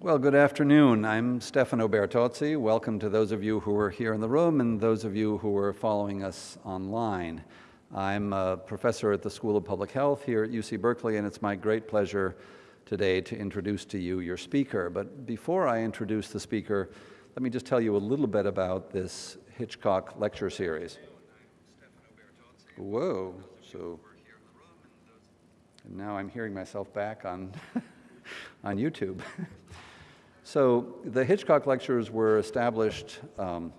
Well, good afternoon. I'm Stefano Bertozzi. Welcome to those of you who are here in the room and those of you who are following us online. I'm a professor at the School of Public Health here at UC Berkeley, and it's my great pleasure today to introduce to you your speaker. But before I introduce the speaker, let me just tell you a little bit about this Hitchcock lecture series. Whoa, so and now I'm hearing myself back on, on YouTube. so the Hitchcock lectures were established um,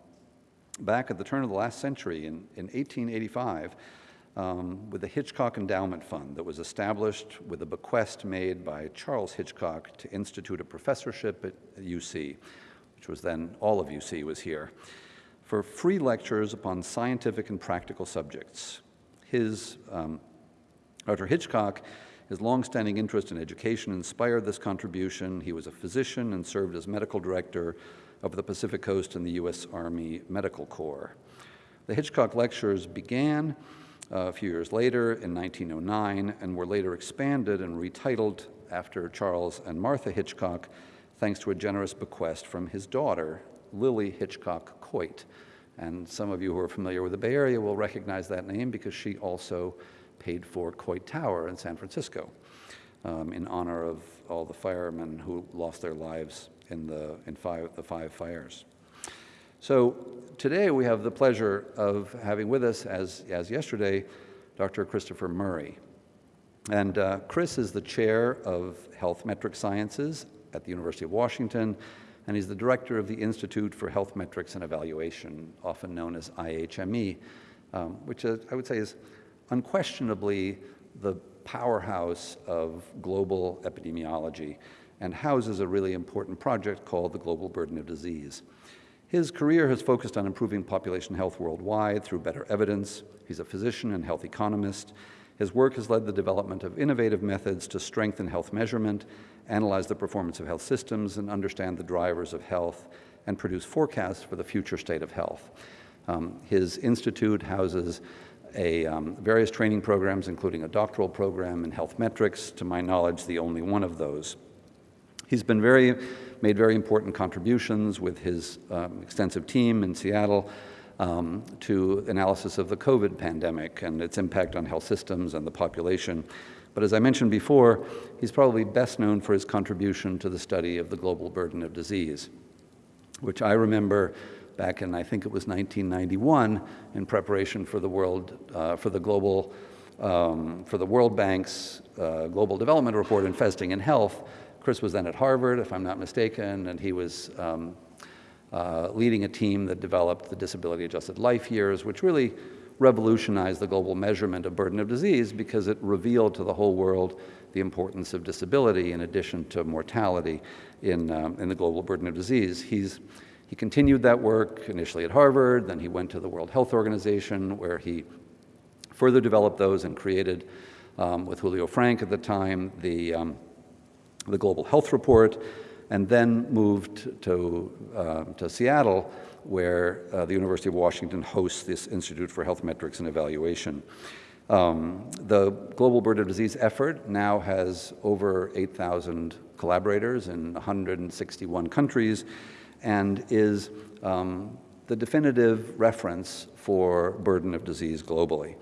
back at the turn of the last century in, in 1885 um, with the Hitchcock Endowment Fund that was established with a bequest made by Charles Hitchcock to institute a professorship at UC, which was then all of UC was here, for free lectures upon scientific and practical subjects. His um. Hitchcock, his longstanding interest in education inspired this contribution. He was a physician and served as medical director of the Pacific Coast and the U.S. Army Medical Corps. The Hitchcock lectures began uh, a few years later in 1909 and were later expanded and retitled after Charles and Martha Hitchcock, thanks to a generous bequest from his daughter, Lillie Hitchcock Coit. And some of you who are familiar with the Bay Area will recognize that name because she also paid for Coit Tower in San Francisco um, in honor of all the firemen who lost their lives in the, in five, the five fires. So today we have the pleasure of having with us, as, as yesterday, Dr. Christopher Murray. And uh, Chris is the chair of Health Metric Sciences at the University of Washington, and he's the director of the Institute for Health Metrics and Evaluation, often known as IHME, um, which I would say is unquestionably the powerhouse of global epidemiology and houses a really important project called the Global Burden of Disease. His career has focused on improving population health worldwide through better evidence. He's a physician and health economist. His work has led the development of innovative methods to strengthen health measurement, analyze the performance of health systems, and understand the drivers of health, and produce forecasts for the future state of health. Um, his institute houses a, um, various training programs, including a doctoral program in health metrics, to my knowledge, the only one of those. He's been very, made very important contributions with his um, extensive team in Seattle um, to analysis of the COVID pandemic and its impact on health systems and the population. But as I mentioned before, he's probably best known for his contribution to the study of the global burden of disease, which I remember back in, I think it was 1991, in preparation for the world, uh, for the global, um, for the World Bank's uh, Global Development Report, Investing in Health. Chris was then at Harvard, if I'm not mistaken, and he was um, uh, leading a team that developed the disability adjusted life years, which really revolutionized the global measurement of burden of disease because it revealed to the whole world the importance of disability in addition to mortality in, um, in the global burden of disease. He's he continued that work initially at Harvard, then he went to the World Health Organization where he further developed those and created, um, with Julio Frenk at the time, the, um, the Global Health Report, and then moved to, uh, to Seattle where uh, the University of Washington hosts this Institute for Health Metrics and Evaluation. Um, the Global Burden of Disease effort now has over 8,000 collaborators in 161 countries, and is um, the definitive reference for burden of disease globally.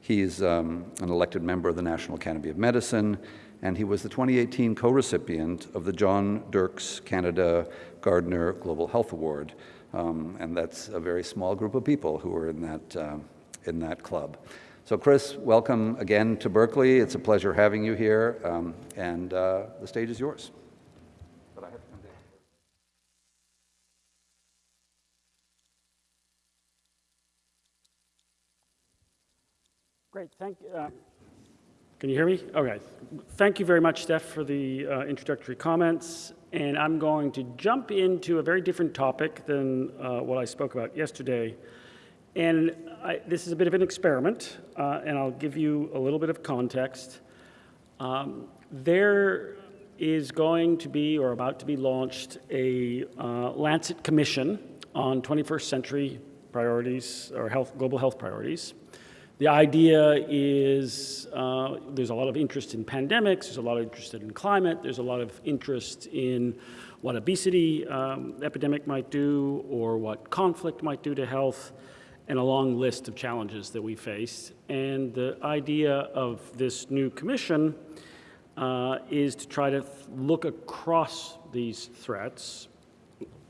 He's um, an elected member of the National Academy of Medicine, and he was the 2018 co-recipient of the John Dirks Canada Gairdner Global Health Award. Um, and that's a very small group of people who are in that, uh, in that club. So Chris, welcome again to Berkeley. It's a pleasure having you here, um, and uh, the stage is yours. Great, thank you. Uh, can you hear me? Okay. Thank you very much, Steph, for the uh, introductory comments. And I'm going to jump into a very different topic than uh, what I spoke about yesterday. And I, this is a bit of an experiment, uh, and I'll give you a little bit of context. Um, there is going to be, or about to be launched, a uh, Lancet Commission on 21st century priorities, or health, global health priorities. The idea is uh, there's a lot of interest in pandemics, there's a lot of interest in climate, there's a lot of interest in what obesity um, epidemic might do or what conflict might do to health, and a long list of challenges that we face. And the idea of this new commission uh, is to try to look across these threats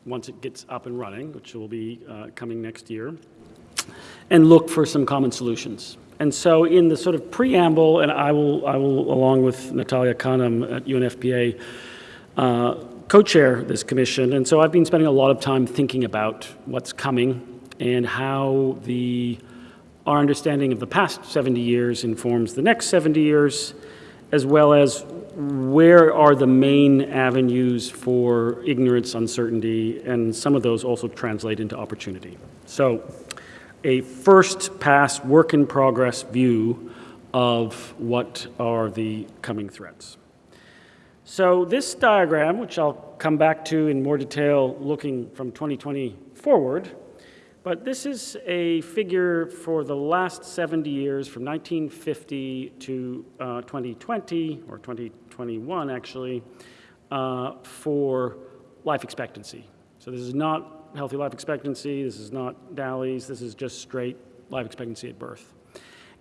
once it gets up and running, which will be uh, coming next year, and look for some common solutions. And so in the sort of preamble, and I will, I will along with Natalia Kanem at UNFPA, uh, co-chair this commission, and so I've been spending a lot of time thinking about what's coming and how the, our understanding of the past 70 years informs the next 70 years, as well as where are the main avenues for ignorance, uncertainty, and some of those also translate into opportunity. So a first pass work in progress view of what are the coming threats. So this diagram, which I'll come back to in more detail looking from 2020 forward, but this is a figure for the last 70 years from 1950 to uh, 2020, or 2021 actually, uh, for life expectancy. So this is not healthy life expectancy, this is not DALYs, this is just straight life expectancy at birth.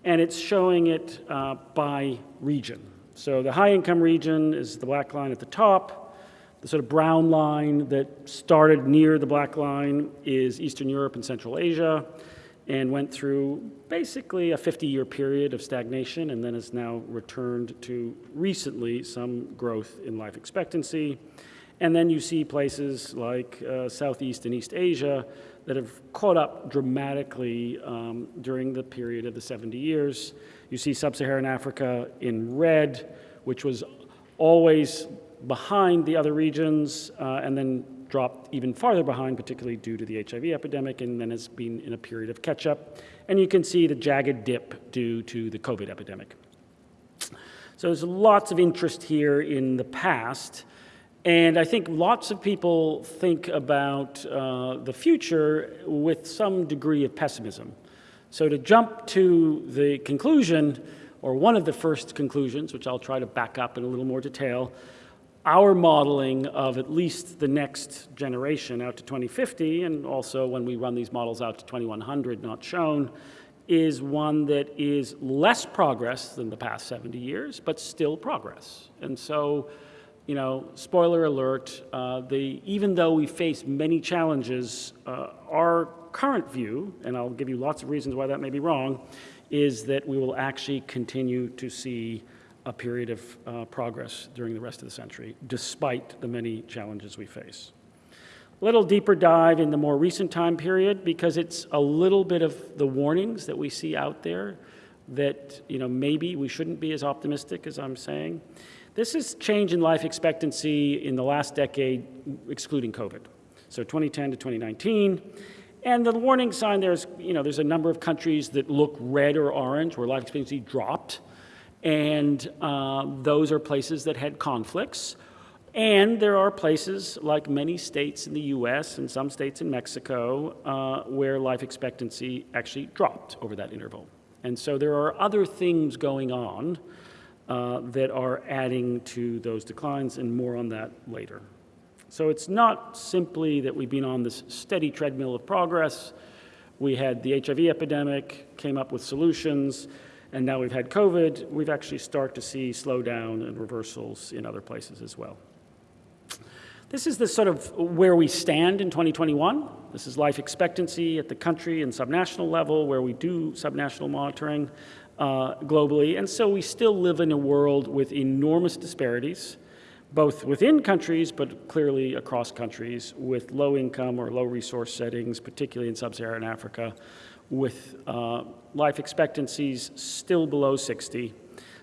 And it's showing it uh, by region. So the high income region is the black line at the top, the sort of brown line that started near the black line is Eastern Europe and Central Asia and went through basically a 50-year period of stagnation and then has now returned to recently some growth in life expectancy. And then you see places like uh, Southeast and East Asia that have caught up dramatically um, during the period of the 70 years. You see Sub-Saharan Africa in red, which was always behind the other regions uh, and then dropped even farther behind, particularly due to the HIV epidemic, and then has been in a period of catch-up. And you can see the jagged dip due to the COVID epidemic. So there's lots of interest here in the past, and I think lots of people think about uh, the future with some degree of pessimism. So to jump to the conclusion, or one of the first conclusions, which I'll try to back up in a little more detail, our modeling of at least the next generation out to 2050, and also when we run these models out to 2100, not shown, is one that is less progress than the past 70 years, but still progress. And so, you know, spoiler alert, uh, the, even though we face many challenges, uh, our current view, and I'll give you lots of reasons why that may be wrong, is that we will actually continue to see a period of uh, progress during the rest of the century, despite the many challenges we face. A little deeper dive in the more recent time period, because it's a little bit of the warnings that we see out there that you know, maybe we shouldn't be as optimistic as I'm saying. This is change in life expectancy in the last decade, excluding COVID. So 2010 to 2019. And the warning sign there's, you know, there's a number of countries that look red or orange where life expectancy dropped and uh, those are places that had conflicts. And there are places, like many states in the US and some states in Mexico, uh, where life expectancy actually dropped over that interval. And so there are other things going on uh, that are adding to those declines, and more on that later. So it's not simply that we've been on this steady treadmill of progress. We had the HIV epidemic, came up with solutions, and now we've had COVID, we've actually started to see slowdown and reversals in other places as well. This is the sort of where we stand in 2021. This is life expectancy at the country and subnational level where we do subnational monitoring uh, globally. And so we still live in a world with enormous disparities, both within countries, but clearly across countries with low income or low resource settings, particularly in sub-Saharan Africa, with uh, life expectancies still below 60,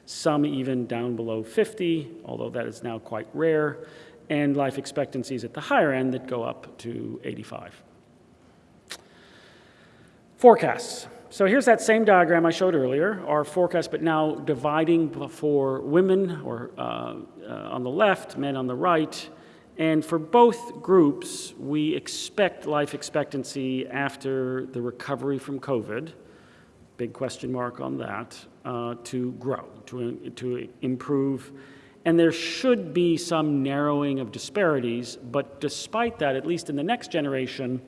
some even down below 50, although that is now quite rare, and life expectancies at the higher end that go up to 85. Forecasts. So here's that same diagram I showed earlier, our forecast, but now dividing for women or uh, uh, on the left, men on the right, and for both groups, we expect life expectancy after the recovery from COVID big question mark on that, uh, to grow, to, to improve. And there should be some narrowing of disparities, but despite that, at least in the next generation,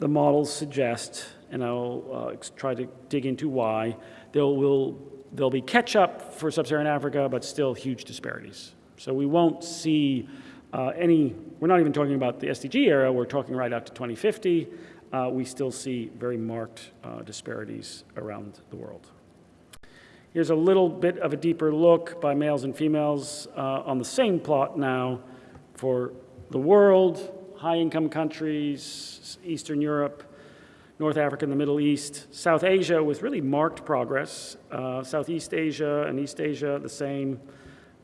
the models suggest, and I'll uh, try to dig into why, there will there'll be catch up for sub-Saharan Africa, but still huge disparities. So we won't see uh, any. We're not even talking about the SDG era. We're talking right out to 2050. Uh, we still see very marked uh, disparities around the world. Here's a little bit of a deeper look by males and females uh, on the same plot now for the world, high-income countries, Eastern Europe, North Africa and the Middle East, South Asia with really marked progress, uh, Southeast Asia and East Asia the same,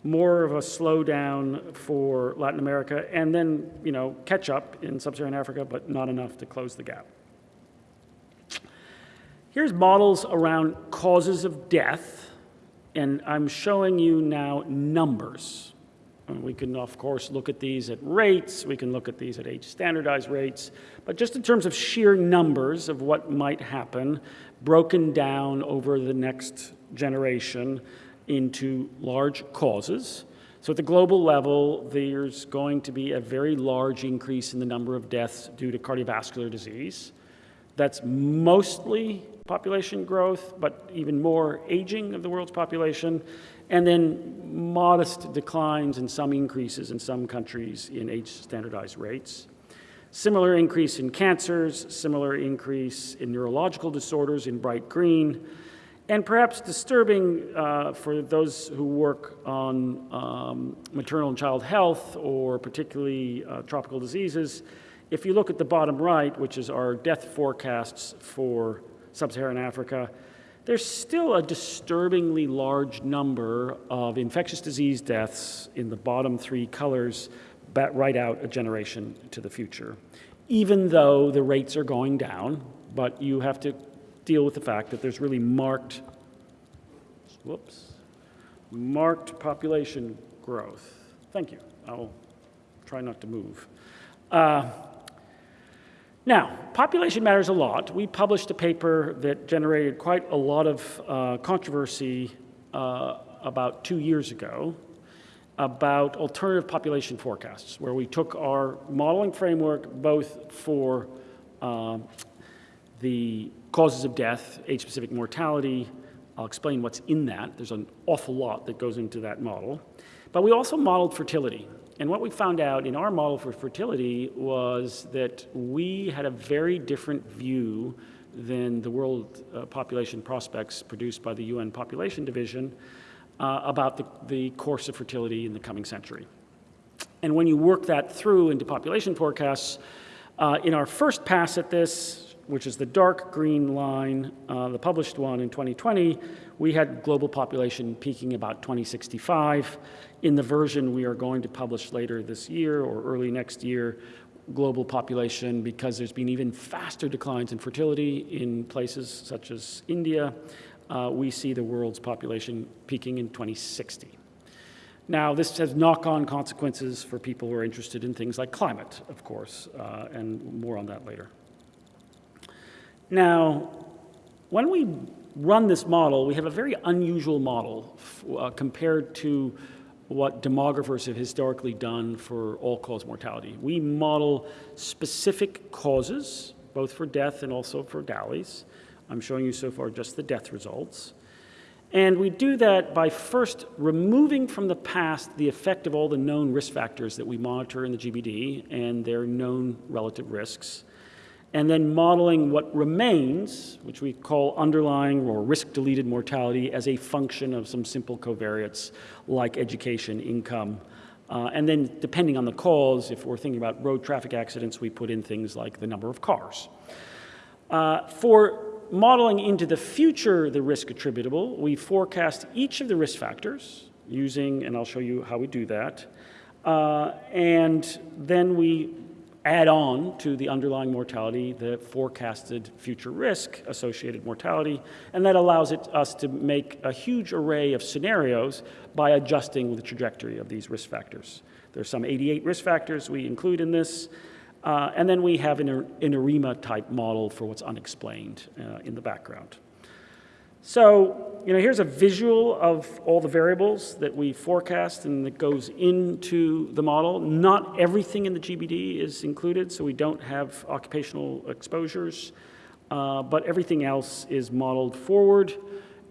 more of a slowdown for Latin America, and then, you know, catch up in sub-Saharan Africa, but not enough to close the gap. Here's models around causes of death, and I'm showing you now numbers. And we can, of course, look at these at rates, we can look at these at age standardized rates, but just in terms of sheer numbers of what might happen, broken down over the next generation into large causes. So at the global level, there's going to be a very large increase in the number of deaths due to cardiovascular disease. That's mostly population growth, but even more aging of the world's population, and then modest declines and some increases in some countries in age standardized rates. Similar increase in cancers, similar increase in neurological disorders in bright green, and perhaps disturbing uh, for those who work on um, maternal and child health or particularly uh, tropical diseases, if you look at the bottom right, which is our death forecasts for sub-Saharan Africa, there's still a disturbingly large number of infectious disease deaths in the bottom three colors right out a generation to the future, even though the rates are going down, but you have to deal with the fact that there's really marked, whoops, marked population growth. Thank you. I'll try not to move. Uh, now, population matters a lot. We published a paper that generated quite a lot of uh, controversy uh, about two years ago about alternative population forecasts, where we took our modeling framework both for uh, the causes of death, age-specific mortality. I'll explain what's in that. There's an awful lot that goes into that model. But we also modeled fertility. And what we found out in our model for fertility was that we had a very different view than the World uh, Population Prospects produced by the UN Population Division uh, about the, the course of fertility in the coming century. And when you work that through into population forecasts, uh, in our first pass at this, which is the dark green line, uh, the published one in 2020, we had global population peaking about 2065. In the version we are going to publish later this year or early next year, global population, because there's been even faster declines in fertility in places such as India, uh, we see the world's population peaking in 2060. Now, this has knock-on consequences for people who are interested in things like climate, of course, uh, and more on that later. Now, when we run this model, we have a very unusual model uh, compared to what demographers have historically done for all-cause mortality. We model specific causes, both for death and also for DALYs. I'm showing you so far just the death results. And we do that by first removing from the past the effect of all the known risk factors that we monitor in the GBD and their known relative risks and then modeling what remains, which we call underlying or risk-deleted mortality as a function of some simple covariates like education, income, uh, and then depending on the cause, if we're thinking about road traffic accidents, we put in things like the number of cars. Uh, for modeling into the future the risk attributable, we forecast each of the risk factors using, and I'll show you how we do that, uh, and then we add on to the underlying mortality the forecasted future risk associated mortality, and that allows it, us to make a huge array of scenarios by adjusting the trajectory of these risk factors. There's some 88 risk factors we include in this, uh, and then we have an, an ARIMA type model for what's unexplained uh, in the background. So, you know, here's a visual of all the variables that we forecast and that goes into the model. Not everything in the GBD is included, so we don't have occupational exposures, uh, but everything else is modeled forward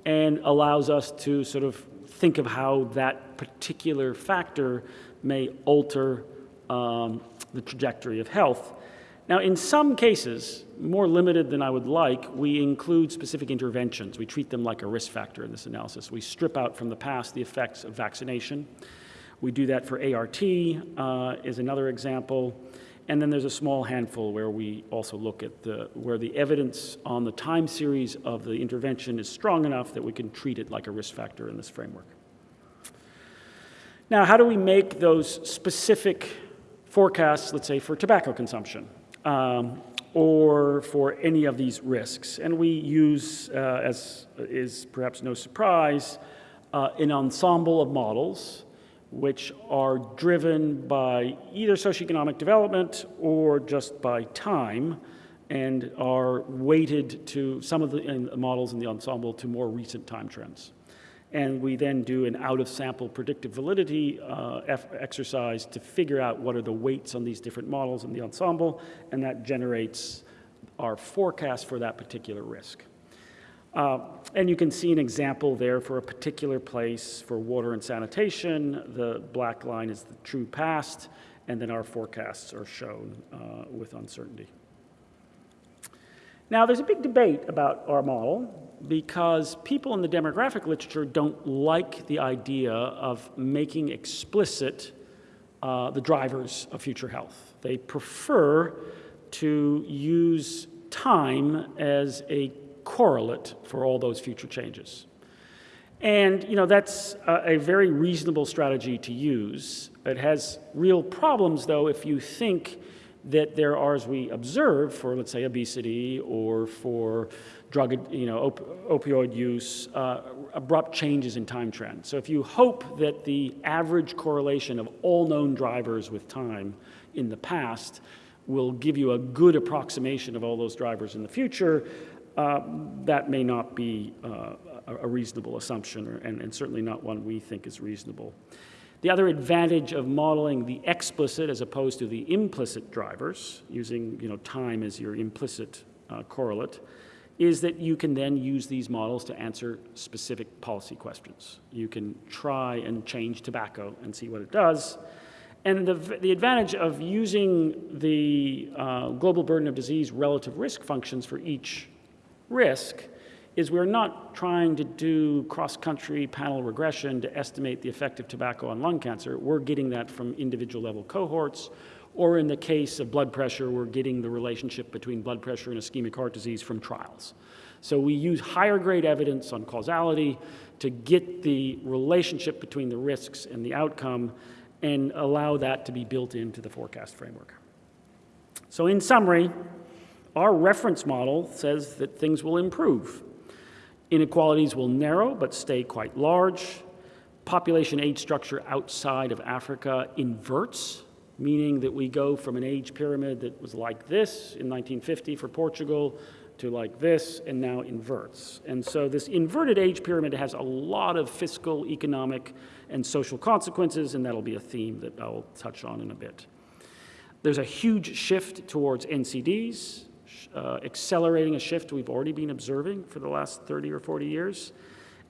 and allows us to sort of think of how that particular factor may alter um, the trajectory of health. Now, in some cases, more limited than I would like, we include specific interventions. We treat them like a risk factor in this analysis. We strip out from the past the effects of vaccination. We do that for ART uh, is another example. And then there's a small handful where we also look at the, where the evidence on the time series of the intervention is strong enough that we can treat it like a risk factor in this framework. Now, how do we make those specific forecasts, let's say, for tobacco consumption? Um, or for any of these risks. And we use, uh, as is perhaps no surprise, uh, an ensemble of models which are driven by either socioeconomic development or just by time and are weighted to some of the models in the ensemble to more recent time trends and we then do an out-of-sample predictive validity uh, exercise to figure out what are the weights on these different models in the ensemble, and that generates our forecast for that particular risk. Uh, and you can see an example there for a particular place for water and sanitation. The black line is the true past, and then our forecasts are shown uh, with uncertainty. Now, there's a big debate about our model because people in the demographic literature don't like the idea of making explicit uh, the drivers of future health. They prefer to use time as a correlate for all those future changes. And you know that's a, a very reasonable strategy to use. It has real problems, though, if you think that there are, as we observe, for let's say obesity or for drug, you know, op opioid use, uh, abrupt changes in time trend. So if you hope that the average correlation of all known drivers with time in the past will give you a good approximation of all those drivers in the future, uh, that may not be uh, a reasonable assumption, or, and, and certainly not one we think is reasonable. The other advantage of modeling the explicit as opposed to the implicit drivers, using you know, time as your implicit uh, correlate, is that you can then use these models to answer specific policy questions. You can try and change tobacco and see what it does. And the, the advantage of using the uh, global burden of disease relative risk functions for each risk is we're not trying to do cross-country panel regression to estimate the effect of tobacco on lung cancer. We're getting that from individual level cohorts, or in the case of blood pressure, we're getting the relationship between blood pressure and ischemic heart disease from trials. So we use higher grade evidence on causality to get the relationship between the risks and the outcome and allow that to be built into the forecast framework. So in summary, our reference model says that things will improve Inequalities will narrow but stay quite large. Population age structure outside of Africa inverts, meaning that we go from an age pyramid that was like this in 1950 for Portugal to like this and now inverts. And so this inverted age pyramid has a lot of fiscal, economic, and social consequences, and that'll be a theme that I'll touch on in a bit. There's a huge shift towards NCDs, uh, accelerating a shift we've already been observing for the last 30 or 40 years,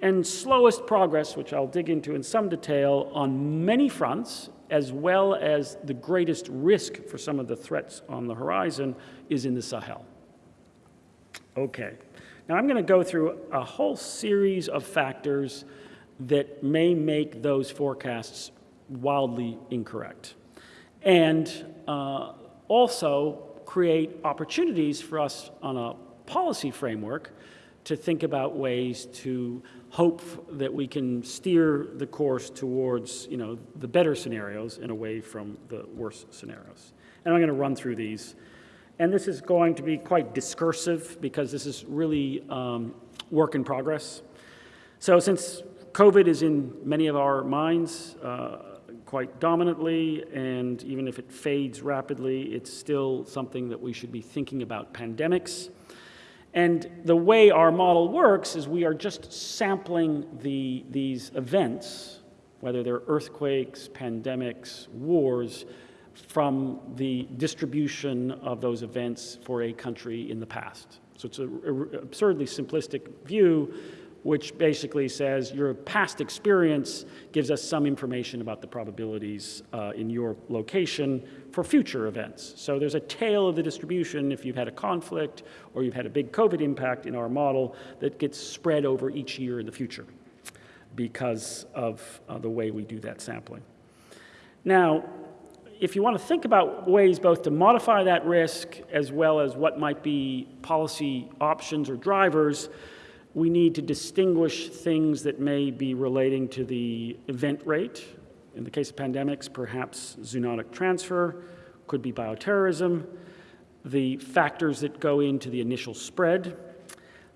and slowest progress, which I'll dig into in some detail, on many fronts, as well as the greatest risk for some of the threats on the horizon, is in the Sahel. Okay, now I'm going to go through a whole series of factors that may make those forecasts wildly incorrect. And uh, also create opportunities for us on a policy framework to think about ways to hope that we can steer the course towards you know, the better scenarios and away from the worse scenarios. And I'm going to run through these. And this is going to be quite discursive because this is really um, work in progress. So since COVID is in many of our minds, uh, quite dominantly, and even if it fades rapidly, it's still something that we should be thinking about pandemics. And the way our model works is we are just sampling the, these events, whether they're earthquakes, pandemics, wars, from the distribution of those events for a country in the past. So it's an absurdly simplistic view, which basically says your past experience gives us some information about the probabilities uh, in your location for future events. So there's a tail of the distribution if you've had a conflict or you've had a big COVID impact in our model that gets spread over each year in the future because of uh, the way we do that sampling. Now, if you want to think about ways both to modify that risk as well as what might be policy options or drivers, we need to distinguish things that may be relating to the event rate. In the case of pandemics, perhaps zoonotic transfer, could be bioterrorism, the factors that go into the initial spread,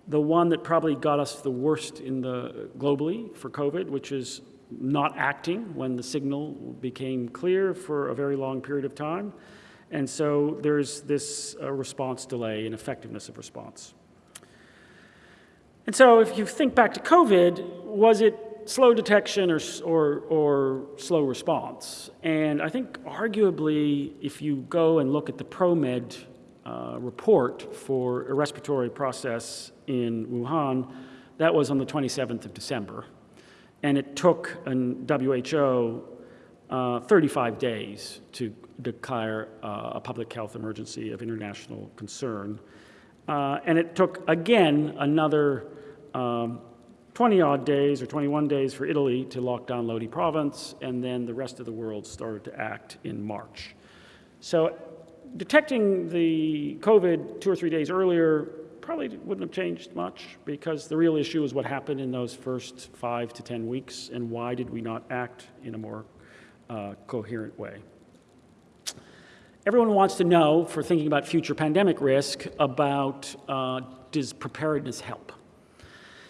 the one that probably got us the worst in the globally for COVID, which is not acting when the signal became clear for a very long period of time. And so there's this uh, response delay in effectiveness of response. And so if you think back to COVID, was it slow detection or, or, or slow response? And I think arguably, if you go and look at the ProMed uh, report for a respiratory process in Wuhan, that was on the 27th of December and it took an WHO uh, 35 days to declare uh, a public health emergency of international concern. Uh, and it took, again, another um, 20 odd days or 21 days for Italy to lock down Lodi province, and then the rest of the world started to act in March. So detecting the COVID two or three days earlier probably wouldn't have changed much because the real issue is what happened in those first five to 10 weeks and why did we not act in a more uh, coherent way. Everyone wants to know, for thinking about future pandemic risk, about uh, does preparedness help?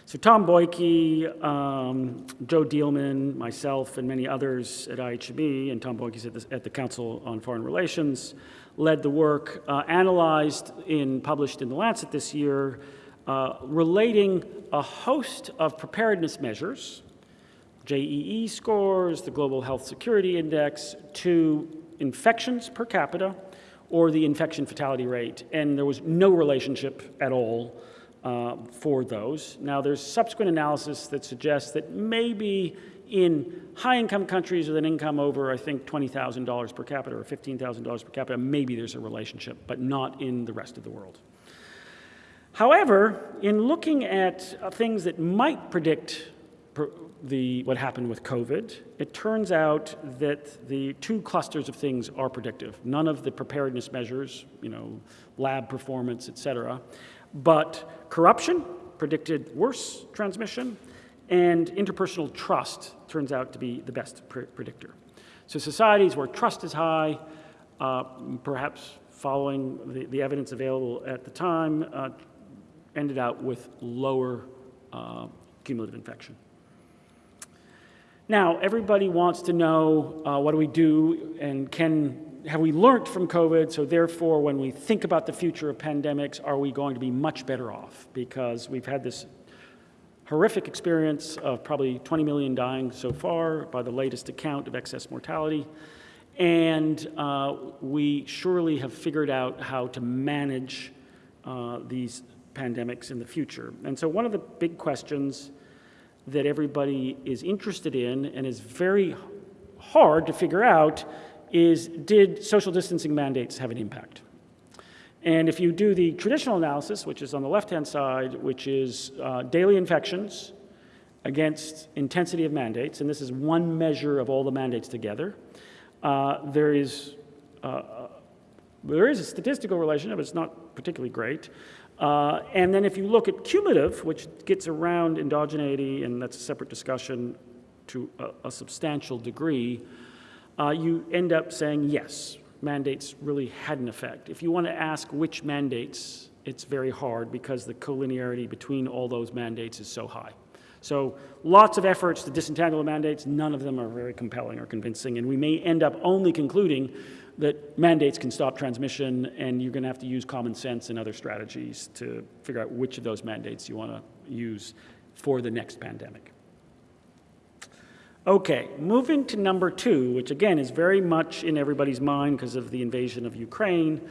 So Tom Bollyky, um, Joe Dieleman, myself, and many others at IHB, and Tom Bollyky's at the, at the Council on Foreign Relations, led the work, uh, analyzed in, published in The Lancet this year, uh, relating a host of preparedness measures, JEE scores, the Global Health Security Index, to infections per capita or the infection fatality rate. And there was no relationship at all uh, for those. Now, there's subsequent analysis that suggests that maybe in high-income countries with an income over, I think, $20,000 per capita or $15,000 per capita, maybe there's a relationship, but not in the rest of the world. However, in looking at uh, things that might predict the, what happened with COVID, it turns out that the two clusters of things are predictive. None of the preparedness measures, you know, lab performance, et cetera, but corruption predicted worse transmission, and interpersonal trust turns out to be the best pr predictor. So societies where trust is high, uh, perhaps following the, the, evidence available at the time, uh, ended out with lower uh, cumulative infection. Now, everybody wants to know uh, what do we do and can have we learned from COVID? So therefore, when we think about the future of pandemics, are we going to be much better off? Because we've had this horrific experience of probably 20 million dying so far by the latest account of excess mortality. And uh, we surely have figured out how to manage uh, these pandemics in the future. And so one of the big questions that everybody is interested in and is very hard to figure out is did social distancing mandates have an impact? And if you do the traditional analysis, which is on the left-hand side, which is uh, daily infections against intensity of mandates, and this is one measure of all the mandates together, uh, there is uh, there is a statistical relationship, but it's not particularly great. Uh, and then if you look at cumulative, which gets around endogeneity, and that's a separate discussion to a, a substantial degree, uh, you end up saying yes, mandates really had an effect. If you want to ask which mandates, it's very hard because the collinearity between all those mandates is so high. So lots of efforts to disentangle the mandates, none of them are very compelling or convincing, and we may end up only concluding that mandates can stop transmission, and you're going to have to use common sense and other strategies to figure out which of those mandates you want to use for the next pandemic. Okay, moving to number two, which again is very much in everybody's mind because of the invasion of Ukraine,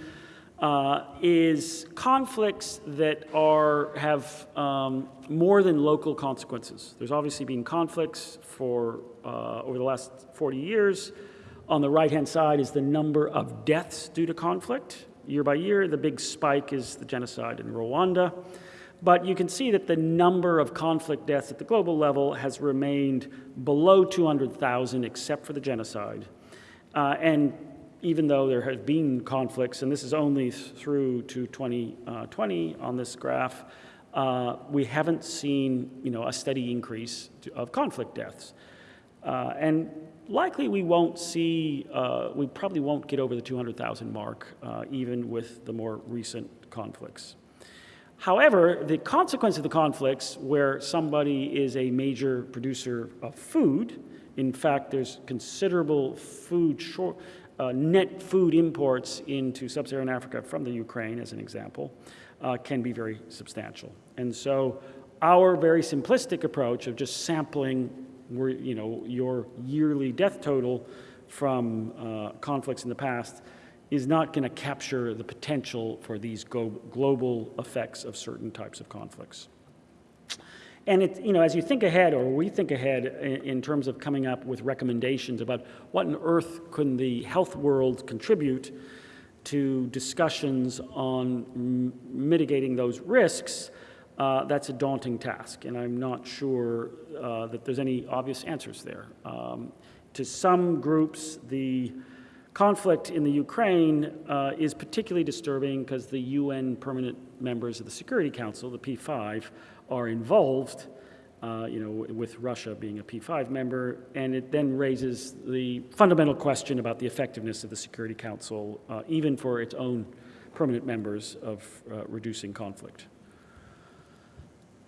uh, is conflicts that are, have um, more than local consequences. There's obviously been conflicts for uh, over the last 40 years. On the right-hand side is the number of deaths due to conflict. Year by year, the big spike is the genocide in Rwanda. But you can see that the number of conflict deaths at the global level has remained below 200,000 except for the genocide. Uh, and even though there have been conflicts, and this is only through to 2020 uh, on this graph, uh, we haven't seen you know, a steady increase of conflict deaths. Uh, and likely we won't see, uh, we probably won't get over the 200,000 mark, uh, even with the more recent conflicts. However, the consequence of the conflicts where somebody is a major producer of food, in fact, there's considerable food short, uh, net food imports into sub-Saharan Africa from the Ukraine, as an example, uh, can be very substantial. And so our very simplistic approach of just sampling you know, your yearly death total from uh, conflicts in the past is not going to capture the potential for these global effects of certain types of conflicts. And it, you know, as you think ahead, or we think ahead in, terms of coming up with recommendations about what on earth can the health world contribute to discussions on mitigating those risks, uh, that's a daunting task. And I'm not sure uh, that there's any obvious answers there. Um, to some groups, the conflict in the Ukraine uh, is particularly disturbing because the UN permanent members of the Security Council, the P5, are involved, uh, you know, with Russia being a P5 member, and it then raises the fundamental question about the effectiveness of the Security Council, uh, even for its own permanent members of uh, reducing conflict.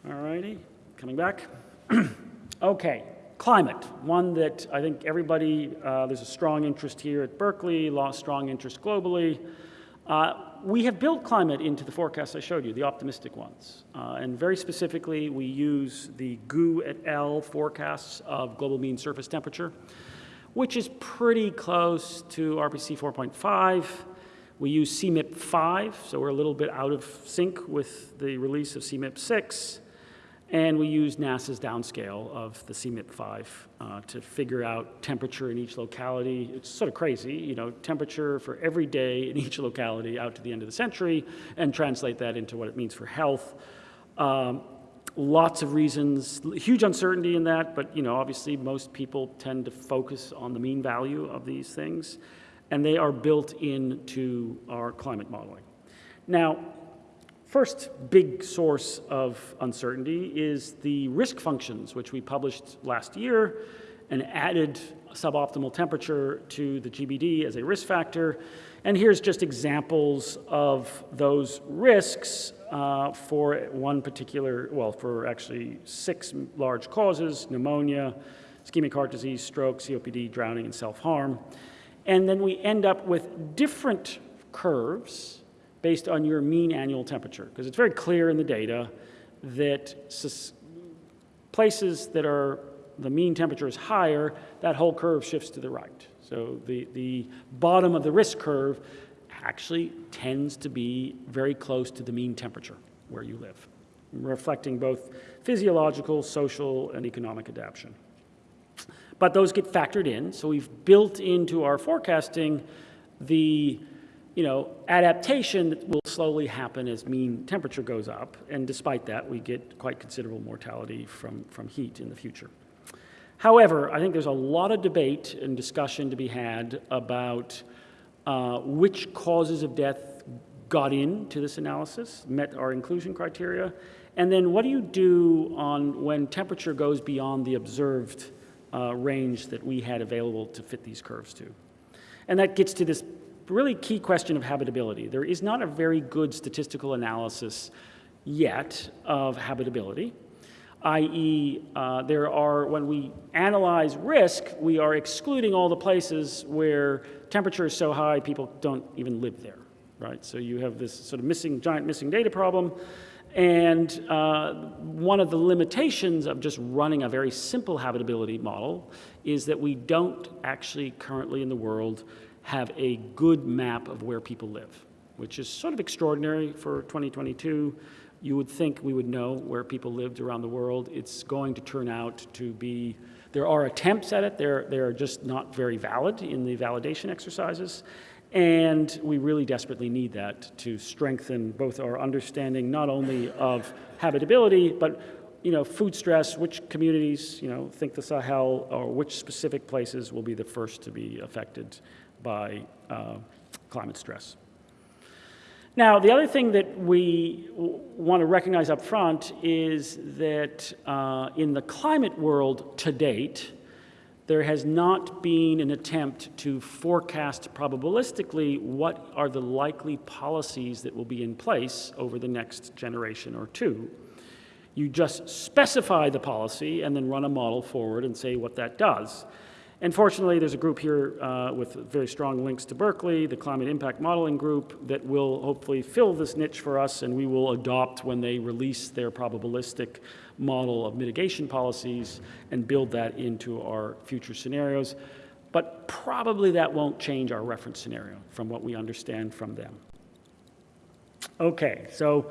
All righty, coming back. okay, Climate, one that I think everybody, uh, there's a strong interest here at Berkeley, strong interest globally. Uh, we have built climate into the forecasts I showed you, the optimistic ones. Uh, and very specifically, we use the GU et al. forecasts of global mean surface temperature, which is pretty close to RPC 4.5. We use CMIP 5, so we're a little bit out of sync with the release of CMIP 6. And we use NASA's downscale of the CMIP-5 uh, to figure out temperature in each locality. It's sort of crazy, you know, temperature for every day in each locality out to the end of the century and translate that into what it means for health. Um, lots of reasons, huge uncertainty in that, but you know, obviously most people tend to focus on the mean value of these things, and they are built into our climate modeling. Now, First big source of uncertainty is the risk functions, which we published last year and added suboptimal temperature to the GBD as a risk factor. And here's just examples of those risks uh, for one particular, well, for actually six large causes, pneumonia, ischemic heart disease, stroke, COPD, drowning, and self-harm. And then we end up with different curves based on your mean annual temperature, because it's very clear in the data that places that are the mean temperature is higher, that whole curve shifts to the right. So the, the bottom of the risk curve actually tends to be very close to the mean temperature where you live, reflecting both physiological, social, and economic adaptation. But those get factored in, so we've built into our forecasting the you know, adaptation will slowly happen as mean temperature goes up, and despite that, we get quite considerable mortality from, from heat in the future. However, I think there's a lot of debate and discussion to be had about uh, which causes of death got into this analysis, met our inclusion criteria, and then what do you do on when temperature goes beyond the observed uh, range that we had available to fit these curves to. And that gets to this really key question of habitability. There is not a very good statistical analysis yet of habitability. i.e., uh, there are, when we analyze risk, we are excluding all the places where temperature is so high people don't even live there, right? So you have this sort of missing, giant missing data problem. And uh, one of the limitations of just running a very simple habitability model is that we don't actually currently in the world have a good map of where people live, which is sort of extraordinary for 2022. You would think we would know where people lived around the world. It's going to turn out to be, there are attempts at it, they're, they're just not very valid in the validation exercises. And we really desperately need that to strengthen both our understanding not only of habitability, but you know, food stress, which communities, you know, think the Sahel, or which specific places will be the first to be affected by uh, climate stress. Now, the other thing that we want to recognize up front is that uh, in the climate world to date, there has not been an attempt to forecast probabilistically what are the likely policies that will be in place over the next generation or two. You just specify the policy and then run a model forward and say what that does. And fortunately, there's a group here uh, with very strong links to Berkeley, the Climate Impact Modeling Group, that will hopefully fill this niche for us and we will adopt when they release their probabilistic model of mitigation policies and build that into our future scenarios. But probably that won't change our reference scenario from what we understand from them. Okay, so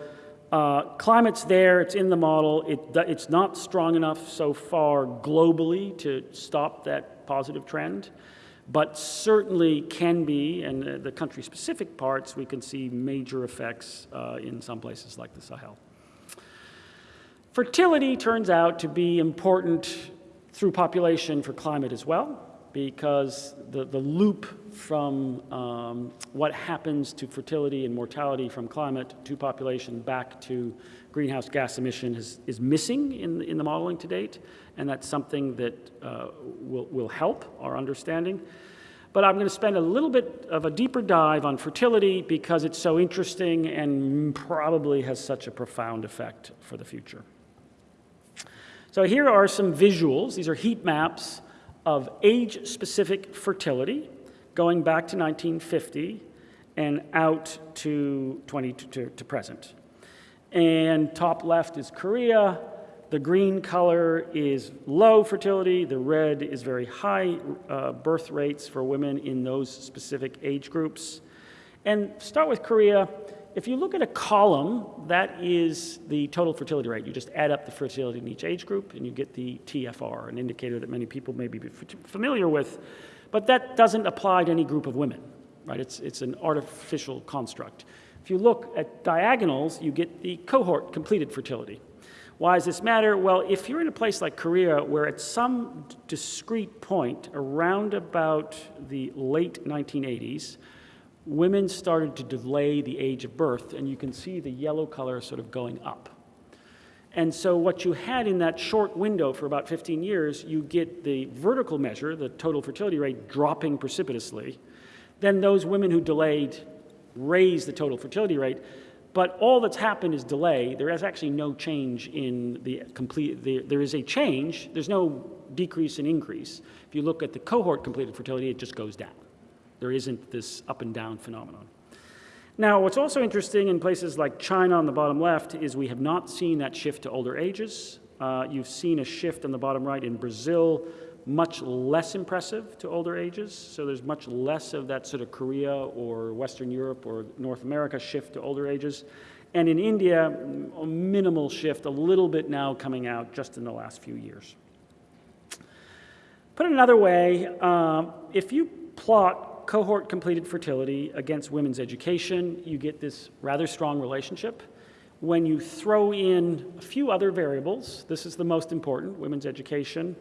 uh, climate's there, it's in the model. It, it's not strong enough so far globally to stop that positive trend, but certainly can be, and the country-specific parts, we can see major effects uh, in some places like the Sahel. Fertility turns out to be important through population for climate as well, because the, the loop from um, what happens to fertility and mortality from climate to population back to greenhouse gas emission is, is missing in, in the modeling to date, and that's something that uh, will, will help our understanding. But I'm going to spend a little bit of a deeper dive on fertility because it's so interesting and probably has such a profound effect for the future. So here are some visuals. These are heat maps of age-specific fertility going back to 1950 and out to, 20, to, to present. And top left is Korea. The green color is low fertility. The red is very high uh, birth rates for women in those specific age groups. And start with Korea. If you look at a column, that is the total fertility rate. You just add up the fertility in each age group and you get the TFR, an indicator that many people may be familiar with. But that doesn't apply to any group of women, right? It's, it's an artificial construct. If you look at diagonals, you get the cohort completed fertility. Why does this matter? Well, if you're in a place like Korea where at some discrete point around about the late 1980s, women started to delay the age of birth, and you can see the yellow color sort of going up. And so what you had in that short window for about 15 years, you get the vertical measure, the total fertility rate, dropping precipitously. Then those women who delayed raise the total fertility rate. But all that's happened is delay. There is actually no change in the complete, the, there is a change. There's no decrease in increase. If you look at the cohort completed fertility, it just goes down. There isn't this up and down phenomenon. Now, what's also interesting in places like China on the bottom left is we have not seen that shift to older ages. Uh, you've seen a shift on the bottom right in Brazil, much less impressive to older ages. So there's much less of that sort of Korea or Western Europe or North America shift to older ages. And in India, a minimal shift, a little bit now coming out just in the last few years. Put another way, uh, if you plot cohort completed fertility against women's education, you get this rather strong relationship. When you throw in a few other variables, this is the most important, women's education,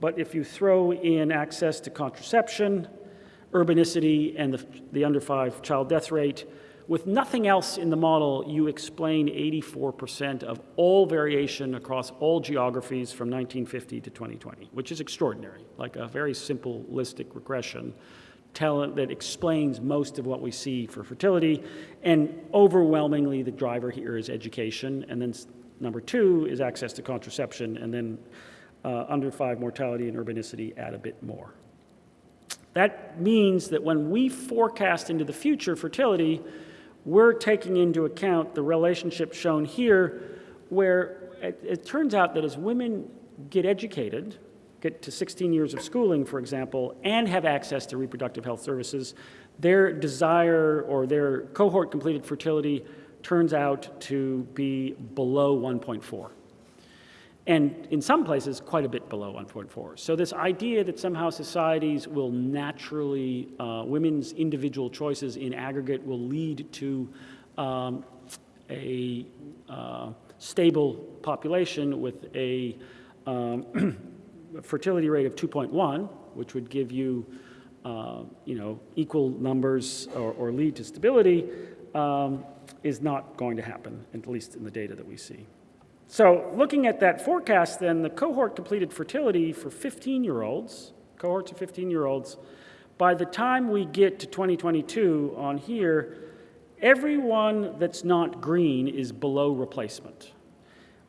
but if you throw in access to contraception, urbanicity, and the, the under five child death rate, with nothing else in the model, you explain 84% of all variation across all geographies from 1950 to 2020, which is extraordinary, like a very simplistic regression tell, that explains most of what we see for fertility. And overwhelmingly, the driver here is education, and then number two is access to contraception, and then uh, under five mortality and urbanicity add a bit more. That means that when we forecast into the future fertility, we're taking into account the relationship shown here, where it, it, turns out that as women get educated, get to 16 years of schooling, for example, and have access to reproductive health services, their desire or their cohort completed fertility turns out to be below 1.4 and in some places quite a bit below 1.4. So this idea that somehow societies will naturally, uh, women's individual choices in aggregate will lead to um, a uh, stable population with a um, fertility rate of 2.1, which would give you, uh, you know, equal numbers or, or lead to stability, um, is not going to happen, at least in the data that we see. So looking at that forecast then, the cohort completed fertility for 15-year-olds, cohorts of 15-year-olds, by the time we get to 2022 on here, everyone that's not green is below replacement.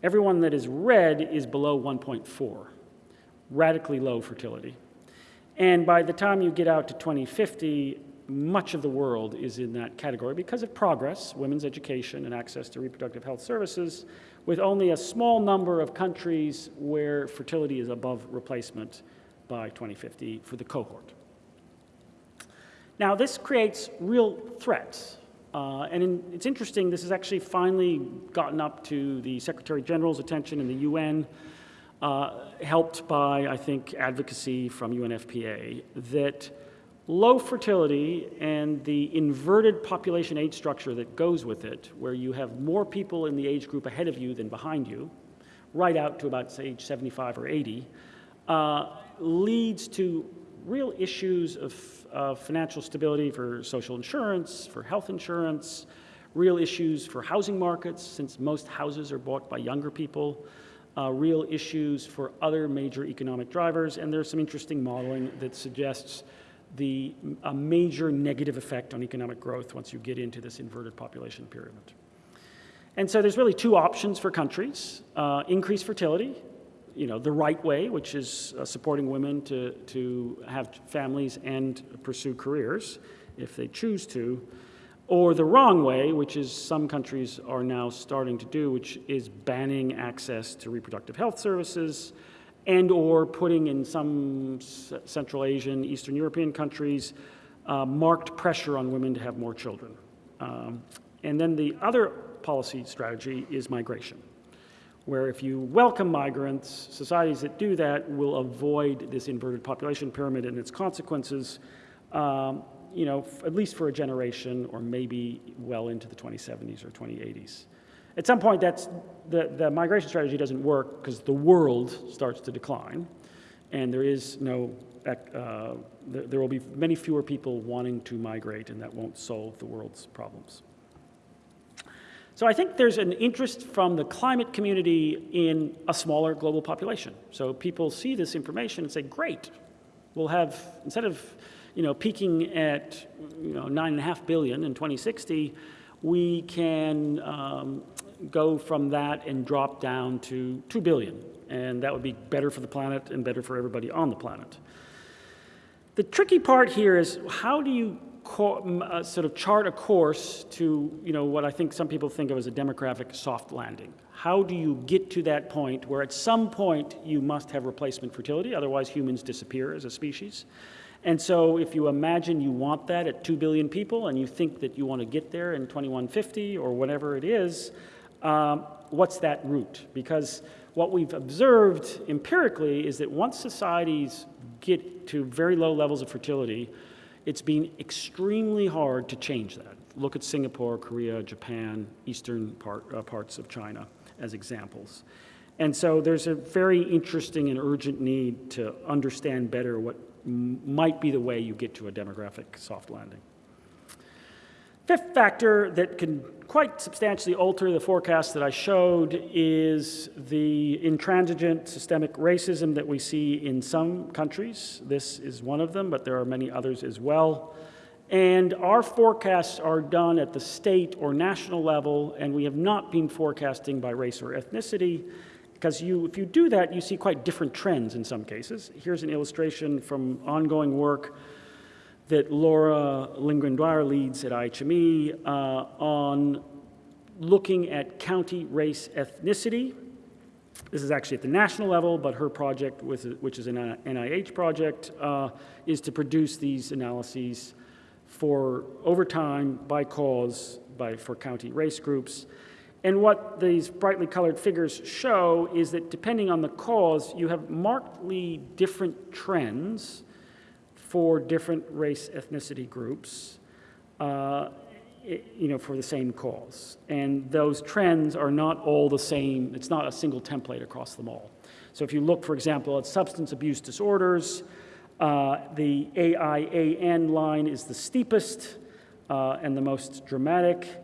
Everyone that is red is below 1.4, radically low fertility. And by the time you get out to 2050, much of the world is in that category because of progress, women's education and access to reproductive health services, with only a small number of countries where fertility is above replacement by 2050 for the cohort. Now, this creates real threats. Uh, and in, it's interesting, this has actually finally gotten up to the Secretary General's attention in the UN, uh, helped by, I think, advocacy from UNFPA, that low fertility and the inverted population age structure that goes with it, where you have more people in the age group ahead of you than behind you, right out to about age 75 or 80, uh, leads to real issues of, financial stability for social insurance, for health insurance, real issues for housing markets, since most houses are bought by younger people, uh, real issues for other major economic drivers, and there's some interesting modeling that suggests the, a major negative effect on economic growth once you get into this inverted population pyramid. And so there's really two options for countries. Uh, increase fertility, you know, the right way, which is uh, supporting women to, to have families and pursue careers if they choose to, or the wrong way, which is some countries are now starting to do, which is banning access to reproductive health services, and or putting in some Central Asian, Eastern European countries uh, marked pressure on women to have more children. Um, and then the other policy strategy is migration, where if you welcome migrants, societies that do that will avoid this inverted population pyramid and its consequences, um, you know, at least for a generation or maybe well into the 2070s or 2080s. At some point, that's, the, the migration strategy doesn't work because the world starts to decline, and there is no, uh, there, there will be many fewer people wanting to migrate, and that won't solve the world's problems. So I think there's an interest from the climate community in a smaller global population. So people see this information and say, great, we'll have, instead of you know, peaking at you know, nine and a half billion in 2060, we can um, go from that and drop down to 2 billion. And that would be better for the planet and better for everybody on the planet. The tricky part here is how do you uh, sort of chart a course to you know, what I think some people think of as a demographic soft landing? How do you get to that point where at some point you must have replacement fertility, otherwise humans disappear as a species? And so if you imagine you want that at 2 billion people and you think that you want to get there in 2150 or whatever it is, um, what's that route? Because what we've observed empirically is that once societies get to very low levels of fertility, it's been extremely hard to change that. Look at Singapore, Korea, Japan, eastern part, uh, parts of China as examples. And so there's a very interesting and urgent need to understand better what might be the way you get to a demographic soft landing. Fifth factor that can quite substantially alter the forecast that I showed is the intransigent systemic racism that we see in some countries. This is one of them, but there are many others as well. And our forecasts are done at the state or national level, and we have not been forecasting by race or ethnicity, because you, if you do that, you see quite different trends in some cases. Here's an illustration from ongoing work that Laura Lindgren-Dwyer leads at IHME uh, on looking at county race ethnicity. This is actually at the national level, but her project, which is an NIH project, uh, is to produce these analyses for over time by cause by, for county race groups. And what these brightly colored figures show is that depending on the cause, you have markedly different trends for different race ethnicity groups, uh, you know, for the same cause. And those trends are not all the same. It's not a single template across them all. So if you look, for example, at substance abuse disorders, uh, the AIAN line is the steepest uh, and the most dramatic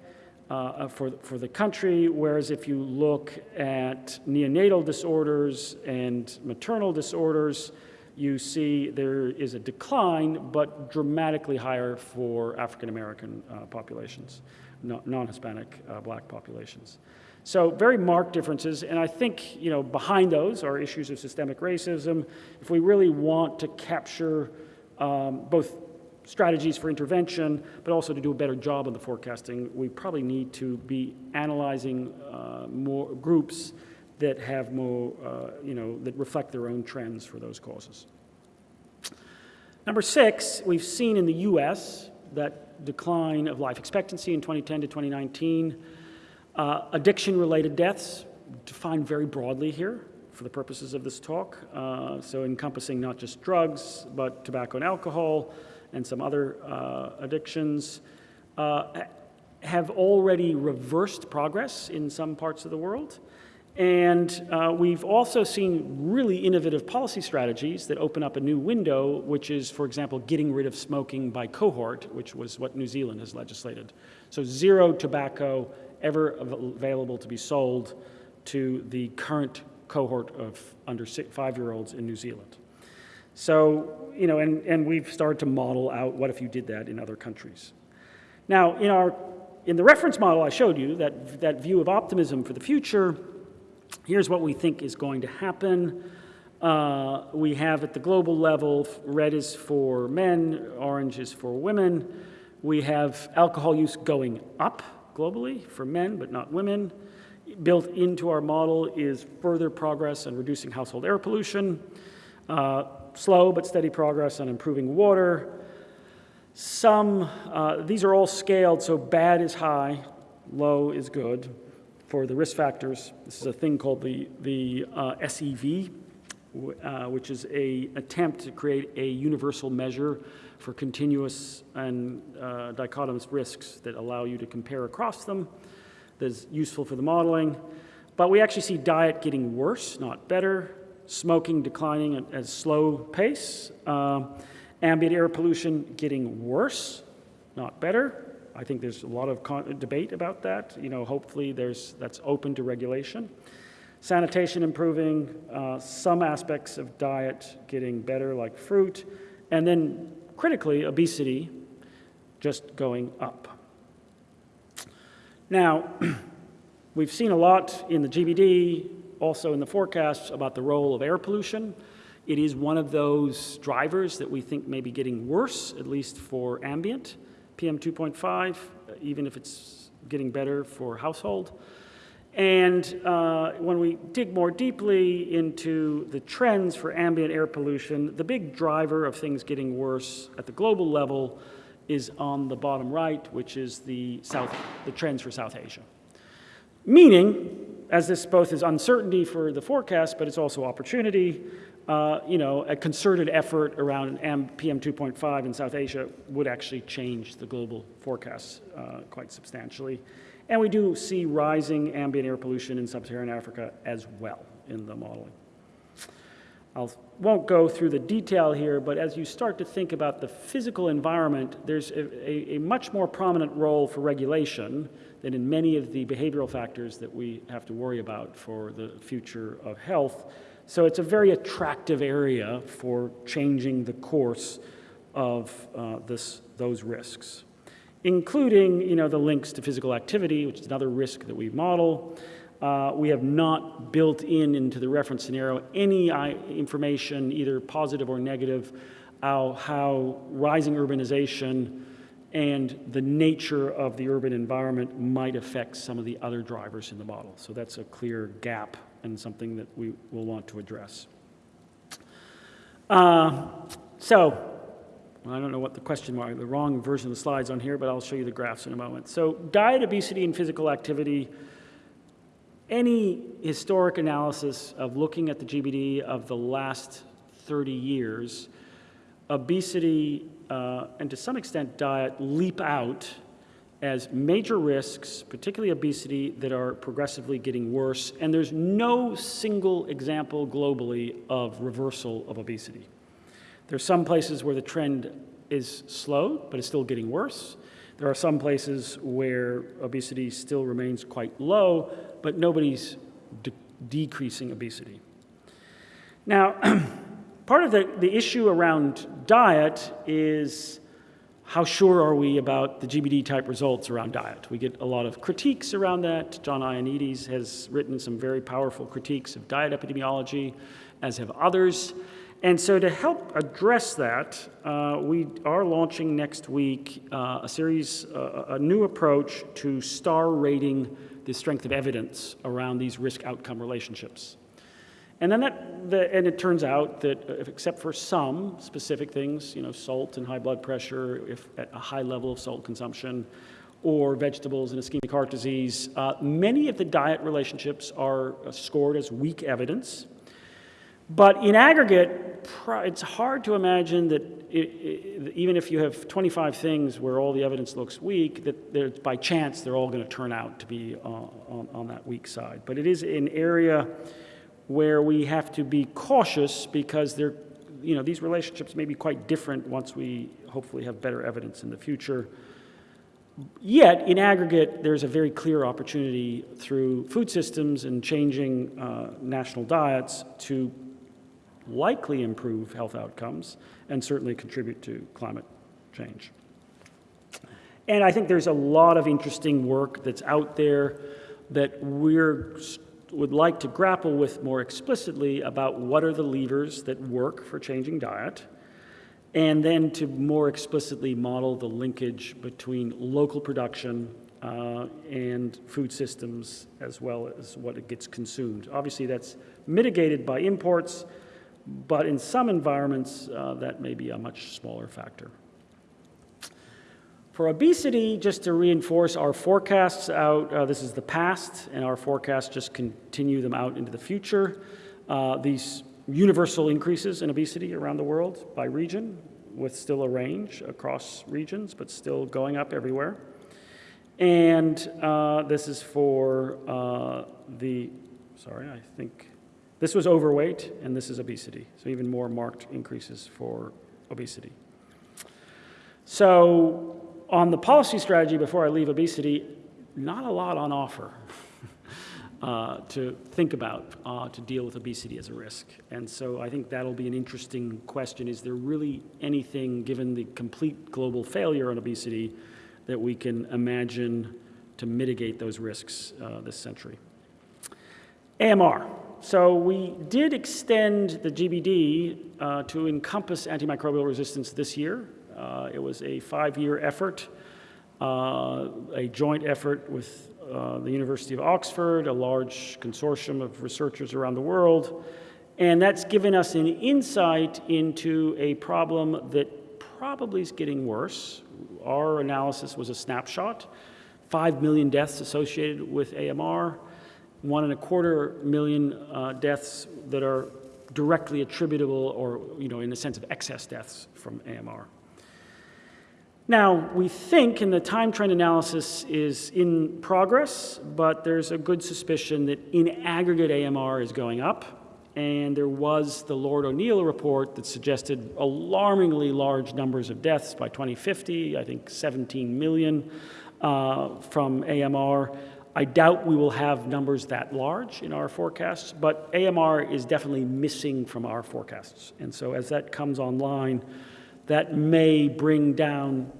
uh, for, for the country, whereas if you look at neonatal disorders and maternal disorders, you see there is a decline, but dramatically higher for African American uh, populations, non-Hispanic uh, black populations. So very marked differences, and I think you know behind those are issues of systemic racism. If we really want to capture um, both strategies for intervention, but also to do a better job on the forecasting, we probably need to be analyzing uh, more groups that have more, uh, you know, that reflect their own trends for those causes. Number six, we've seen in the US that decline of life expectancy in 2010 to 2019. Uh, Addiction-related deaths, defined very broadly here for the purposes of this talk, uh, so encompassing not just drugs, but tobacco and alcohol, and some other uh, addictions, uh, have already reversed progress in some parts of the world. And uh, we've also seen really innovative policy strategies that open up a new window, which is, for example, getting rid of smoking by cohort, which was what New Zealand has legislated. So zero tobacco ever available to be sold to the current cohort of under five-year-olds in New Zealand. So, you know, and, and we've started to model out what if you did that in other countries. Now, in, our, in the reference model I showed you, that, that view of optimism for the future, here's what we think is going to happen. Uh, we have at the global level, red is for men, orange is for women. We have alcohol use going up globally for men, but not women. Built into our model is further progress on reducing household air pollution, uh, slow but steady progress on improving water. Some, uh, these are all scaled, so bad is high, low is good. For the risk factors, this is a thing called the, the uh, SEV, uh, which is a attempt to create a universal measure for continuous and uh, dichotomous risks that allow you to compare across them that's useful for the modeling. But we actually see diet getting worse, not better, smoking declining at a slow pace, uh, ambient air pollution getting worse, not better. I think there's a lot of debate about that. You know, hopefully there's, that's open to regulation. Sanitation improving, uh, some aspects of diet getting better like fruit, and then critically, obesity just going up. Now, we've seen a lot in the GBD, also in the forecasts about the role of air pollution. It is one of those drivers that we think may be getting worse, at least for ambient, PM 2.5, even if it's getting better for household. And uh, when we dig more deeply into the trends for ambient air pollution, the big driver of things getting worse at the global level is on the bottom right, which is the, South, the trends for South Asia. Meaning, as this both is uncertainty for the forecast, but it's also opportunity, uh, you know, a concerted effort around PM 2.5 in South Asia would actually change the global forecasts uh, quite substantially. And we do see rising ambient air pollution in sub-Saharan Africa as well in the modeling. I won't go through the detail here, but as you start to think about the physical environment, there's a, a, a, much more prominent role for regulation than in many of the behavioral factors that we have to worry about for the future of health. So it's a very attractive area for changing the course of uh, this, those risks, including you know, the links to physical activity, which is another risk that we model. Uh, we have not built in into the reference scenario any uh, information, either positive or negative, how, how rising urbanization and the nature of the urban environment might affect some of the other drivers in the model. So that's a clear gap and something that we will want to address. Uh, so I don't know what the question mark, the wrong version of the slides on here, but I'll show you the graphs in a moment. So diet, obesity, and physical activity, any historic analysis of looking at the GBD of the last 30 years, obesity uh, and to some extent diet leap out as major risks, particularly obesity, that are progressively getting worse. And there's no single example globally of reversal of obesity. There's some places where the trend is slow, but it's still getting worse. There are some places where obesity still remains quite low, but nobody's de decreasing obesity. Now, part of the, the issue around diet is how sure are we about the GBD type results around diet? We get a lot of critiques around that. John Ioannidis has written some very powerful critiques of diet epidemiology, as have others. And so to help address that, uh, we are launching next week uh, a series, uh, a new approach to star rating the strength of evidence around these risk outcome relationships. And then that, the, and it turns out that if, except for some specific things, you know, salt and high blood pressure, if at a high level of salt consumption, or vegetables and ischemic heart disease, uh, many of the diet relationships are scored as weak evidence. But in aggregate, it's hard to imagine that it, it, even if you have 25 things where all the evidence looks weak, that by chance they're all going to turn out to be uh, on, on, that weak side. But it is an area where we have to be cautious because they're, you know, these relationships may be quite different once we hopefully have better evidence in the future. Yet, in aggregate, there's a very clear opportunity through food systems and changing uh, national diets to likely improve health outcomes and certainly contribute to climate change. And I think there's a lot of interesting work that's out there that we're would like to grapple with more explicitly about what are the levers that work for changing diet, and then to more explicitly model the linkage between local production uh, and food systems as well as what it gets consumed. Obviously, that's mitigated by imports, but in some environments, uh, that may be a much smaller factor. For obesity, just to reinforce our forecasts out, uh, this is the past, and our forecasts just continue them out into the future. Uh, these universal increases in obesity around the world by region, with still a range across regions, but still going up everywhere. And uh, this is for uh, the, sorry, I think this was overweight, and this is obesity. So even more marked increases for obesity. So on the policy strategy, before I leave obesity, not a lot on offer uh, to think about uh, to deal with obesity as a risk. And so I think that'll be an interesting question. Is there really anything, given the complete global failure on obesity, that we can imagine to mitigate those risks uh, this century? AMR. So we did extend the GBD uh, to encompass antimicrobial resistance this year. Uh, it was a five-year effort, uh, a joint effort with uh, the University of Oxford, a large consortium of researchers around the world, and that's given us an insight into a problem that probably is getting worse. Our analysis was a snapshot, five million deaths associated with AMR, one and a quarter million uh, deaths that are directly attributable or, you know, in the sense of excess deaths from AMR. Now, we think, and the time trend analysis is in progress, but there's a good suspicion that in aggregate AMR is going up. And there was the Lord O'Neill report that suggested alarmingly large numbers of deaths by 2050, I think 17 million uh, from AMR. I doubt we will have numbers that large in our forecasts, but AMR is definitely missing from our forecasts. And so as that comes online, that may bring down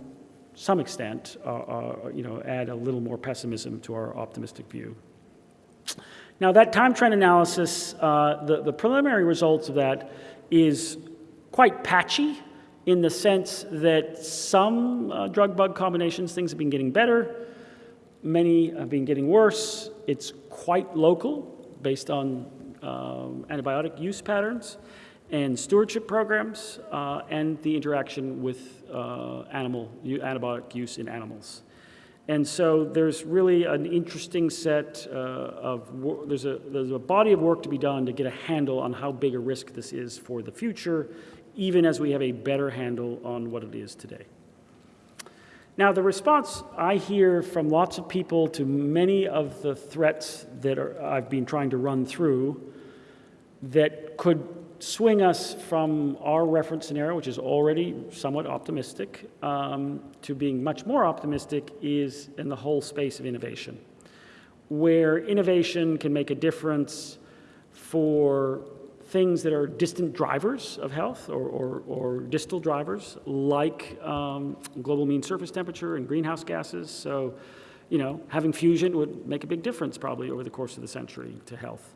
some extent, uh, uh, you know, add a little more pessimism to our optimistic view. Now, that time trend analysis, uh, the, the preliminary results of that is quite patchy in the sense that some uh, drug bug combinations, things have been getting better, many have been getting worse. It's quite local based on um, antibiotic use patterns and stewardship programs uh, and the interaction with uh, animal antibiotic use in animals. And so there's really an interesting set uh, of, there's a, there's a body of work to be done to get a handle on how big a risk this is for the future, even as we have a better handle on what it is today. Now, the response I hear from lots of people to many of the threats that are, I've been trying to run through that could swing us from our reference scenario, which is already somewhat optimistic, um, to being much more optimistic is in the whole space of innovation, where innovation can make a difference for things that are distant drivers of health or, or, or distal drivers, like um, global mean surface temperature and greenhouse gases. So, you know, having fusion would make a big difference probably over the course of the century to health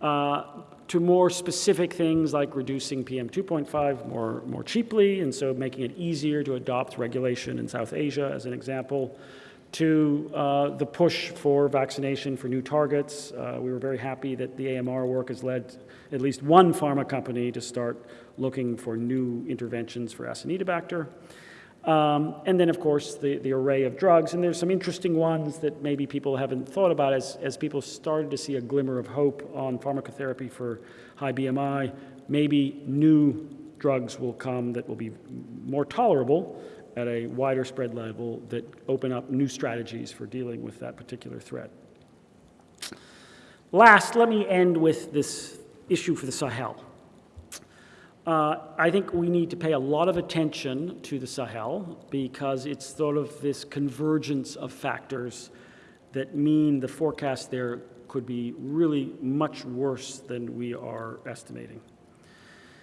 uh, to more specific things like reducing PM 2.5 more, more cheaply, and so making it easier to adopt regulation in South Asia, as an example, to uh, the push for vaccination for new targets. Uh, we were very happy that the AMR work has led at least one pharma company to start looking for new interventions for Acinetobacter. Um, and then, of course, the, the array of drugs. And there's some interesting ones that maybe people haven't thought about as, as people started to see a glimmer of hope on pharmacotherapy for high BMI. Maybe new drugs will come that will be more tolerable at a wider spread level that open up new strategies for dealing with that particular threat. Last, let me end with this issue for the Sahel. Uh, I think we need to pay a lot of attention to the Sahel because it's sort of this convergence of factors that mean the forecast there could be really much worse than we are estimating.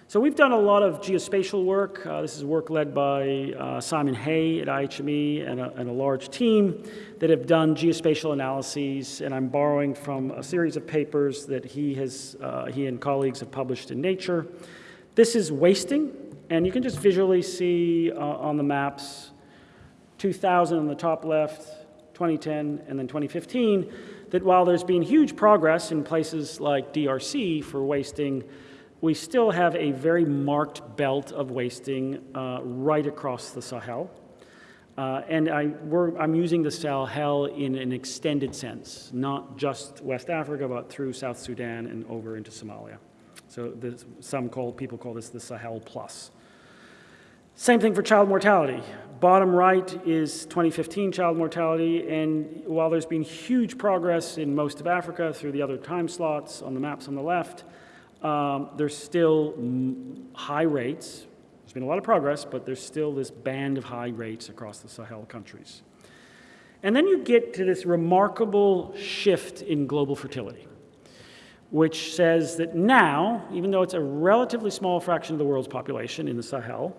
So we've done a lot of geospatial work. Uh, this is work led by uh, Simon Hay at IHME and a, and a, large team that have done geospatial analyses, and I'm borrowing from a series of papers that he, has, uh, he and colleagues have published in Nature. This is wasting, and you can just visually see uh, on the maps 2000 on the top left, 2010, and then 2015, that while there's been huge progress in places like DRC for wasting, we still have a very marked belt of wasting uh, right across the Sahel. Uh, and I, am using the Sahel in an extended sense, not just West Africa, but through South Sudan and over into Somalia. So this, some call, people call this the Sahel Plus. Same thing for child mortality. Bottom right is 2015 child mortality, and while there's been huge progress in most of Africa through the other time slots on the maps on the left, um, there's still high rates. There's been a lot of progress, but there's still this band of high rates across the Sahel countries. And then you get to this remarkable shift in global fertility which says that now, even though it's a relatively small fraction of the world's population in the Sahel,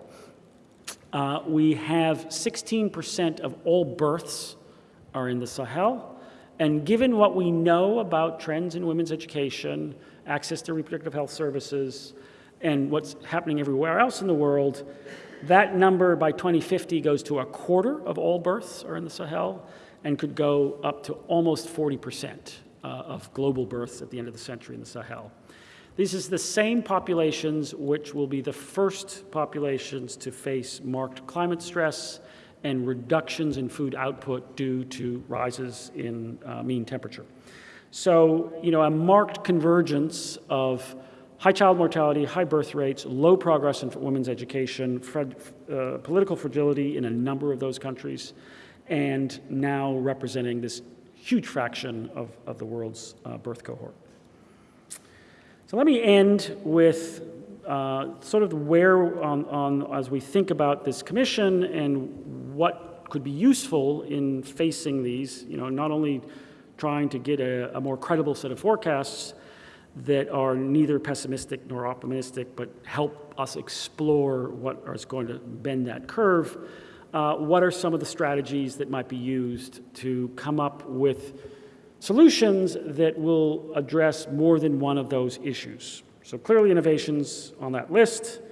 uh, we have 16% of all births are in the Sahel. And given what we know about trends in women's education, access to reproductive health services, and what's happening everywhere else in the world, that number by 2050 goes to a quarter of all births are in the Sahel and could go up to almost 40 percent uh, of global births at the end of the century in the Sahel. These is the same populations which will be the first populations to face marked climate stress and reductions in food output due to rises in uh, mean temperature. So, you know, a marked convergence of high child mortality, high birth rates, low progress in women's education, uh, political fragility in a number of those countries, and now representing this huge fraction of, of the world's uh, birth cohort. So let me end with uh, sort of where on, on, as we think about this commission and what could be useful in facing these, you know, not only trying to get a, a more credible set of forecasts, that are neither pessimistic nor optimistic, but help us explore what is going to bend that curve. Uh, what are some of the strategies that might be used to come up with solutions that will address more than one of those issues? So clearly innovations on that list.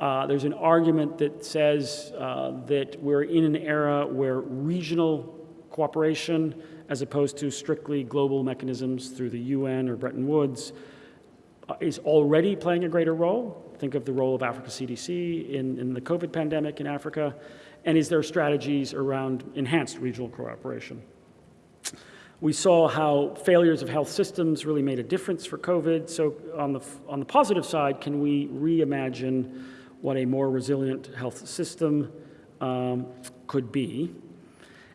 Uh, there's an argument that says uh, that we're in an era where regional cooperation, as opposed to strictly global mechanisms through the UN or Bretton Woods, uh, is already playing a greater role. Think of the role of Africa CDC in, in the COVID pandemic in Africa. And is there strategies around enhanced regional cooperation? We saw how failures of health systems really made a difference for COVID. So on the, on the positive side, can we reimagine what a more resilient health system um, could be?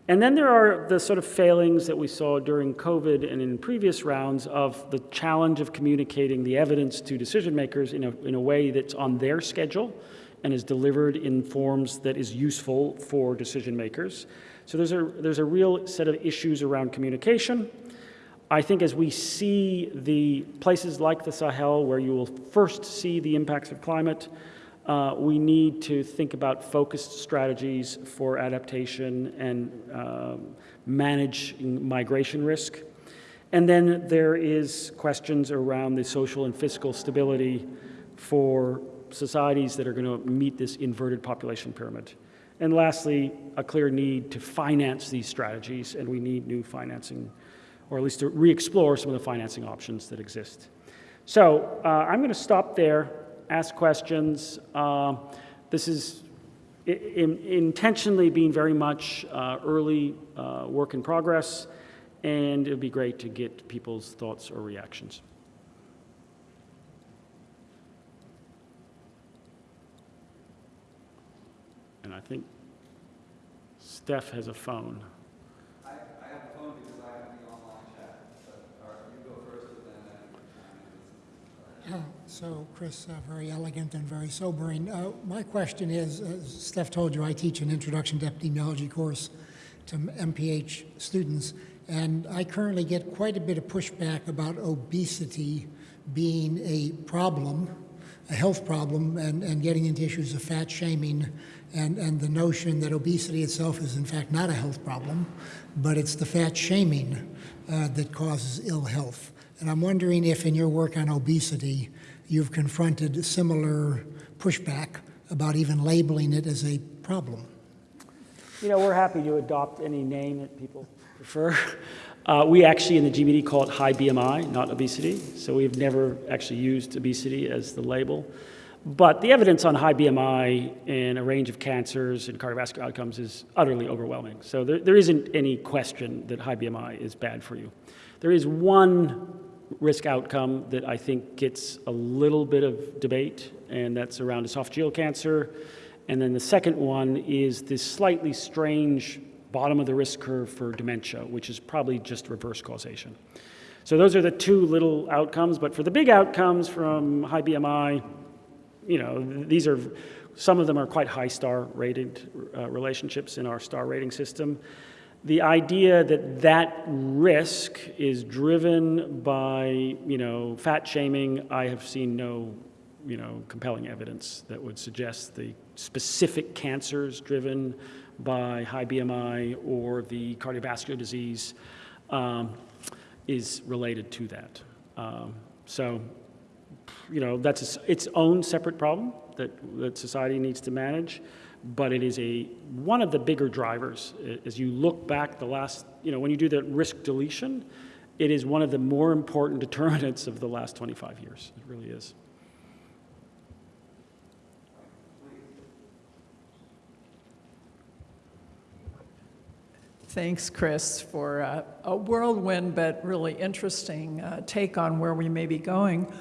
And then there are the sort of failings that we saw during COVID and in previous rounds of the challenge of communicating the evidence to decision makers in a, in a way that's on their schedule and is delivered in forms that is useful for decision makers. So there's a, there's a real set of issues around communication. I think as we see the places like the Sahel where you will first see the impacts of climate, uh, we need to think about focused strategies for adaptation and um, managing migration risk. And then there is questions around the social and fiscal stability for societies that are going to meet this inverted population pyramid. And lastly, a clear need to finance these strategies, and we need new financing, or at least to re-explore some of the financing options that exist. So uh, I'm going to stop there ask questions. Uh, this is in, intentionally being very much uh, early uh, work in progress, and it would be great to get people's thoughts or reactions. And I think Steph has a phone. So, Chris, uh, very elegant and very sobering. Uh, my question is, uh, Steph told you I teach an introduction to epidemiology course to MPH students, and I currently get quite a bit of pushback about obesity being a problem, a health problem, and, and getting into issues of fat shaming and, and the notion that obesity itself is in fact not a health problem, but it's the fat shaming uh, that causes ill health. And I'm wondering if in your work on obesity, you've confronted similar pushback about even labeling it as a problem. You know, we're happy to adopt any name that people prefer. Uh, we actually in the GBD call it high BMI, not obesity. So we've never actually used obesity as the label. But the evidence on high BMI in a range of cancers and cardiovascular outcomes is utterly overwhelming. So there, there isn't any question that high BMI is bad for you. There is one risk outcome that I think gets a little bit of debate, and that's around esophageal cancer. And then the second one is this slightly strange bottom of the risk curve for dementia, which is probably just reverse causation. So those are the two little outcomes, but for the big outcomes from high BMI, you know, these are, some of them are quite high star rated uh, relationships in our star rating system the idea that that risk is driven by, you know, fat shaming, I have seen no, you know, compelling evidence that would suggest the specific cancers driven by high BMI or the cardiovascular disease um, is related to that. Um, so, you know, that's its own separate problem that, that society needs to manage but it is a one of the bigger drivers as you look back the last you know when you do the risk deletion it is one of the more important determinants of the last 25 years it really is Thanks, Chris, for uh, a whirlwind but really interesting uh, take on where we may be going.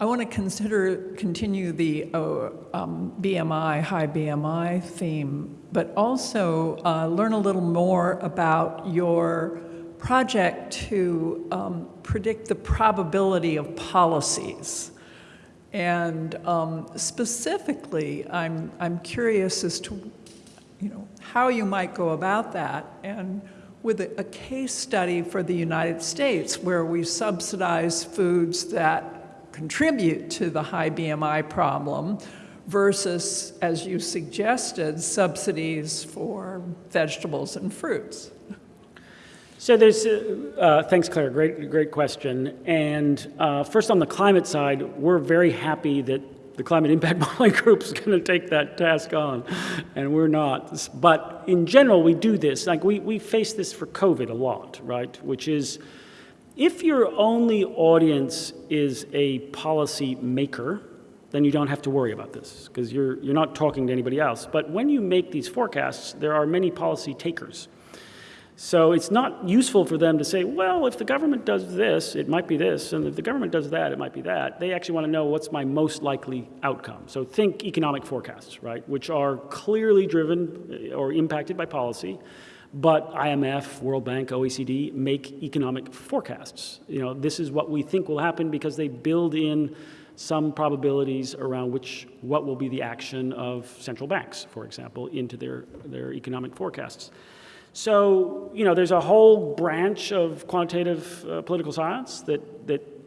I want to consider continue the uh, um, BMI, high BMI theme, but also uh, learn a little more about your project to um, predict the probability of policies. And um, specifically, I'm, I'm curious as to you know, how you might go about that and with a, a case study for the United States where we subsidize foods that contribute to the high BMI problem versus, as you suggested, subsidies for vegetables and fruits. So there's, uh, uh, thanks Claire, great, great question. And uh, first on the climate side, we're very happy that the Climate Impact Modeling Group is going to take that task on, and we're not. But in general, we do this. Like we, we face this for COVID a lot, right? Which is, if your only audience is a policy maker, then you don't have to worry about this because you're, you're not talking to anybody else. But when you make these forecasts, there are many policy takers. So it's not useful for them to say, well, if the government does this, it might be this, and if the government does that, it might be that. They actually want to know what's my most likely outcome. So think economic forecasts, right, which are clearly driven eh, or impacted by policy, but IMF, World Bank, OECD make economic forecasts. You know, this is what we think will happen because they build in some probabilities around which what will be the action of central banks, for example, into their, their economic forecasts. So, you know, there's a whole branch of quantitative uh, political science that, that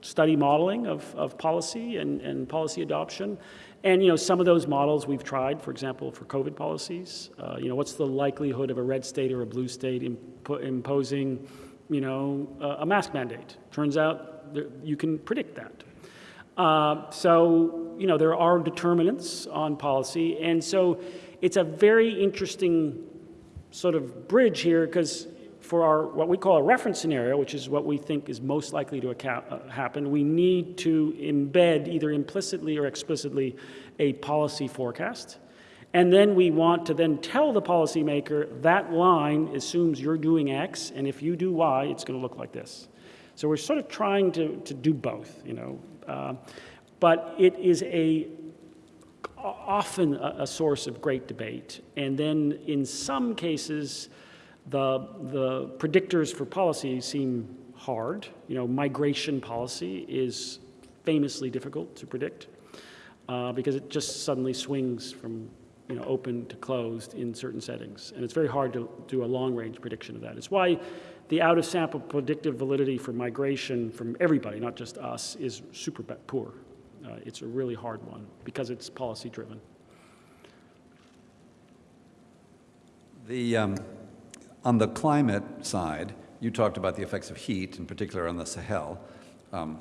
study modeling of, of policy and, and policy adoption. And, you know, some of those models we've tried, for example, for COVID policies. Uh, you know, what's the likelihood of a red state or a blue state impo imposing, you know, uh, a mask mandate? Turns out there, you can predict that. Uh, so, you know, there are determinants on policy. And so it's a very interesting sort of bridge here because for our what we call a reference scenario, which is what we think is most likely to uh, happen, we need to embed either implicitly or explicitly a policy forecast. And then we want to then tell the policymaker that line assumes you're doing X, and if you do Y, it's going to look like this. So we're sort of trying to, to do both, you know. Uh, but it is a often a, a, source of great debate. And then in some cases, the, the predictors for policy seem hard. You know, migration policy is famously difficult to predict uh, because it just suddenly swings from you know, open to closed in certain settings. And it's very hard to do a long-range prediction of that. It's why the out-of-sample predictive validity for migration from everybody, not just us, is super poor. Uh, it's a really hard one because it's policy driven. The, um, on the climate side, you talked about the effects of heat, in particular on the Sahel. Um,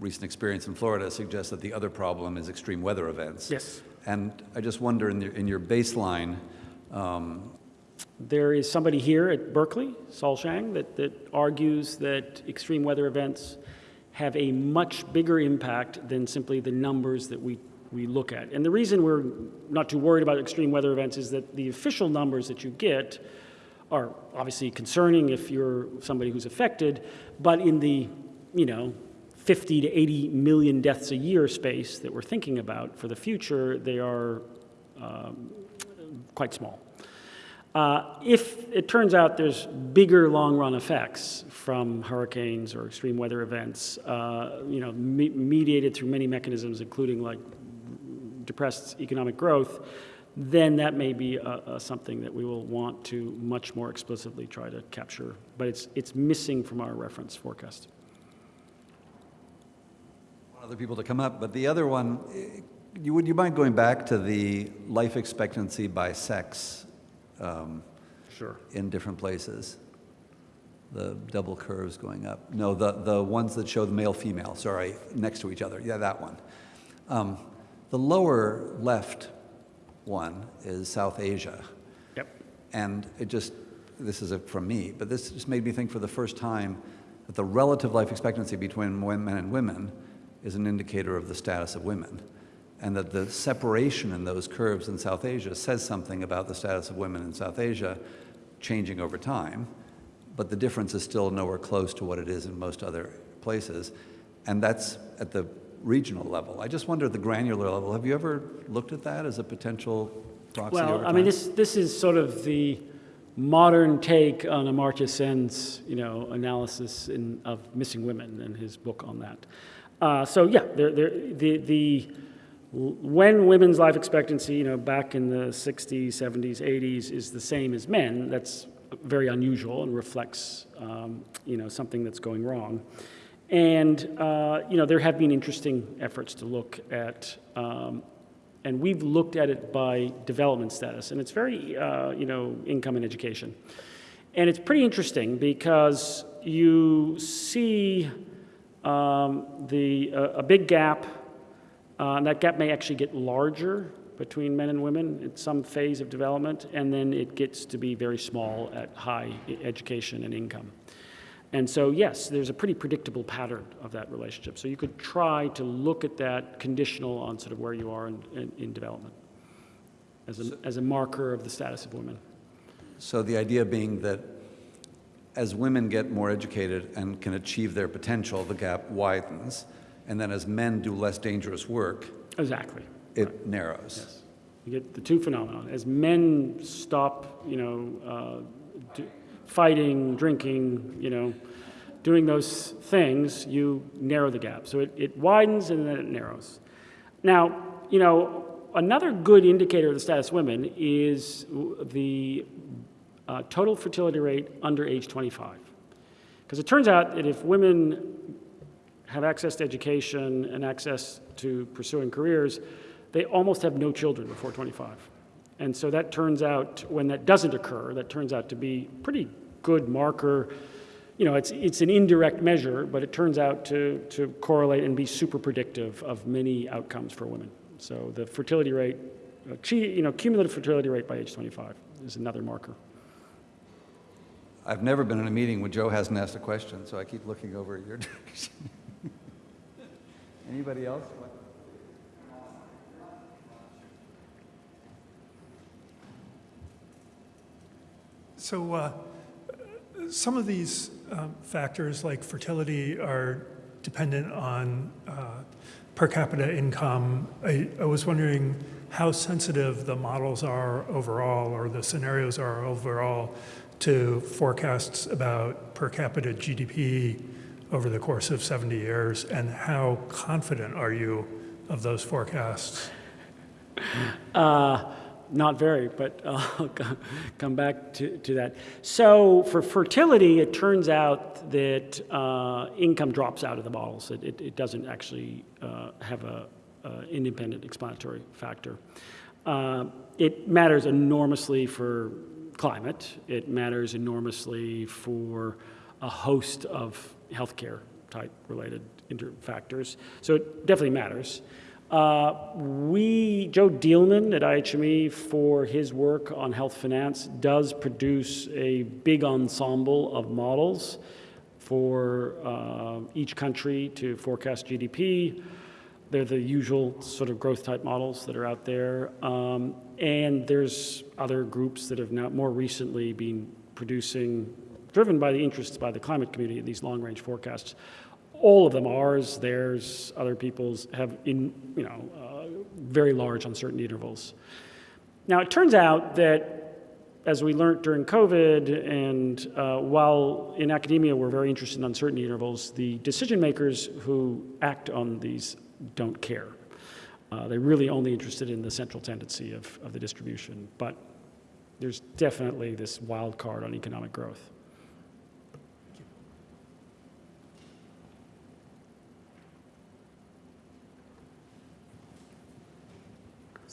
recent experience in Florida suggests that the other problem is extreme weather events. Yes. And I just wonder, in, in your baseline, um, there is somebody here at Berkeley, Sol Hsiang, that, that argues that extreme weather events have a much bigger impact than simply the numbers that we, we look at. And the reason we're not too worried about extreme weather events is that the official numbers that you get are obviously concerning if you're somebody who's affected, but in the, you know, 50 to 80 million deaths a year space that we're thinking about for the future, they are um, quite small. Uh, if it turns out there's bigger long-run effects from hurricanes or extreme weather events, uh, you know, me mediated through many mechanisms, including like depressed economic growth, then that may be uh, uh, something that we will want to much more explicitly try to capture. But it's, it's missing from our reference forecast. Other people to come up, but the other one, you, would you mind going back to the life expectancy by sex um, sure. in different places. The double curves going up. No, the, the ones that show the male-female, sorry, next to each other. Yeah, that one. Um, the lower left one is South Asia. Yep. And it just, this is a, from me, but this just made me think for the first time that the relative life expectancy between men and women is an indicator of the status of women and that the separation in those curves in South Asia says something about the status of women in South Asia changing over time, but the difference is still nowhere close to what it is in most other places, and that's at the regional level. I just wonder at the granular level, have you ever looked at that as a potential proxy Well, I mean, this, this is sort of the modern take on Amartya Sen's, you know, analysis in, of missing women and his book on that. Uh, so yeah, there, there, the, the when women's life expectancy, you know, back in the 60s, 70s, 80s is the same as men, that's very unusual and reflects, um, you know, something that's going wrong. And, uh, you know, there have been interesting efforts to look at, um, and we've looked at it by development status, and it's very, uh, you know, income and education. And it's pretty interesting because you see um, the, uh, a big gap, uh, and that gap may actually get larger between men and women at some phase of development, and then it gets to be very small at high education and income. And so, yes, there's a pretty predictable pattern of that relationship. So you could try to look at that conditional on sort of where you are in, in, in development as a, as a marker of the status of women. So the idea being that as women get more educated and can achieve their potential, the gap widens, and then as men do less dangerous work, Exactly. it narrows. Yes. You get the two phenomena. As men stop, you know, uh, fighting, drinking, you know, doing those things, you narrow the gap. So it, it widens and then it narrows. Now, you know, another good indicator of the status of women is the uh, total fertility rate under age 25. Because it turns out that if women have access to education and access to pursuing careers, they almost have no children before 25. And so that turns out, when that doesn't occur, that turns out to be pretty good marker. You know, it's, it's an indirect measure, but it turns out to, to correlate and be super predictive of many outcomes for women. So the fertility rate, uh, you know, cumulative fertility rate by age 25 is another marker. I've never been in a meeting when Joe hasn't asked a question, so I keep looking over at your direction. Anybody else? So uh, some of these um, factors, like fertility, are dependent on uh, per capita income. I, I was wondering how sensitive the models are overall, or the scenarios are overall, to forecasts about per capita GDP over the course of 70 years, and how confident are you of those forecasts? Uh, not very, but I'll come back to, to that. So for fertility, it turns out that uh, income drops out of the models. It, it, it doesn't actually uh, have a, a independent explanatory factor. Uh, it matters enormously for climate. It matters enormously for a host of healthcare type related inter- factors. So it definitely matters. Uh, we, Joe Dieleman at IHME, for his work on health finance, does produce a big ensemble of models for uh, each country to forecast GDP. They're the usual sort of growth type models that are out there. Um, and there's other groups that have now more recently been producing, driven by the interests by the climate community, these long range forecasts all of them, ours, theirs, other people's, have in, you know, uh, very large uncertainty intervals. Now, it turns out that, as we learned during COVID, and uh, while in academia we're very interested in uncertainty intervals, the decision makers who act on these don't care. Uh, they're really only interested in the central tendency of, of the distribution. But there's definitely this wild card on economic growth.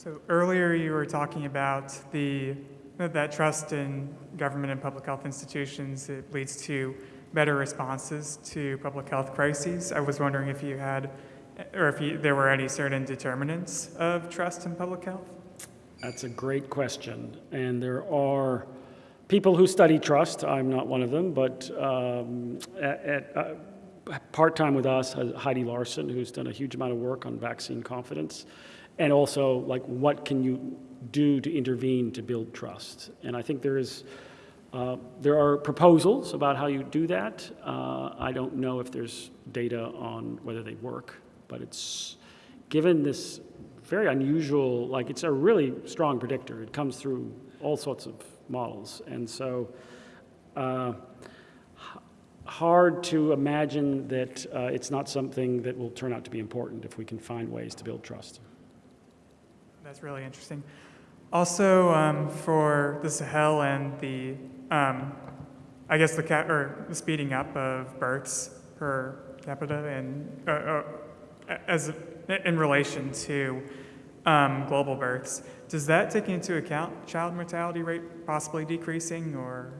So earlier you were talking about the, that trust in government and public health institutions, it leads to better responses to public health crises. I was wondering if you had, or if you, there were any certain determinants of trust in public health? That's a great question. And there are people who study trust. I'm not one of them, but um, at, at, uh, part time with us, Heidi Larson, who's done a huge amount of work on vaccine confidence. And also, like, what can you do to intervene to build trust? And I think there is. Uh, there are proposals about how you do that. Uh, I don't know if there's data on whether they work, but it's given this very unusual, like it's a really strong predictor. It comes through all sorts of models. And so uh, hard to imagine that uh, it's not something that will turn out to be important if we can find ways to build trust. That's really interesting. Also, um, for the Sahel and the um, I guess the ca- or the speeding up of births per capita and uh, uh, as in relation to um, global births. Does that take into account child mortality rate possibly decreasing, or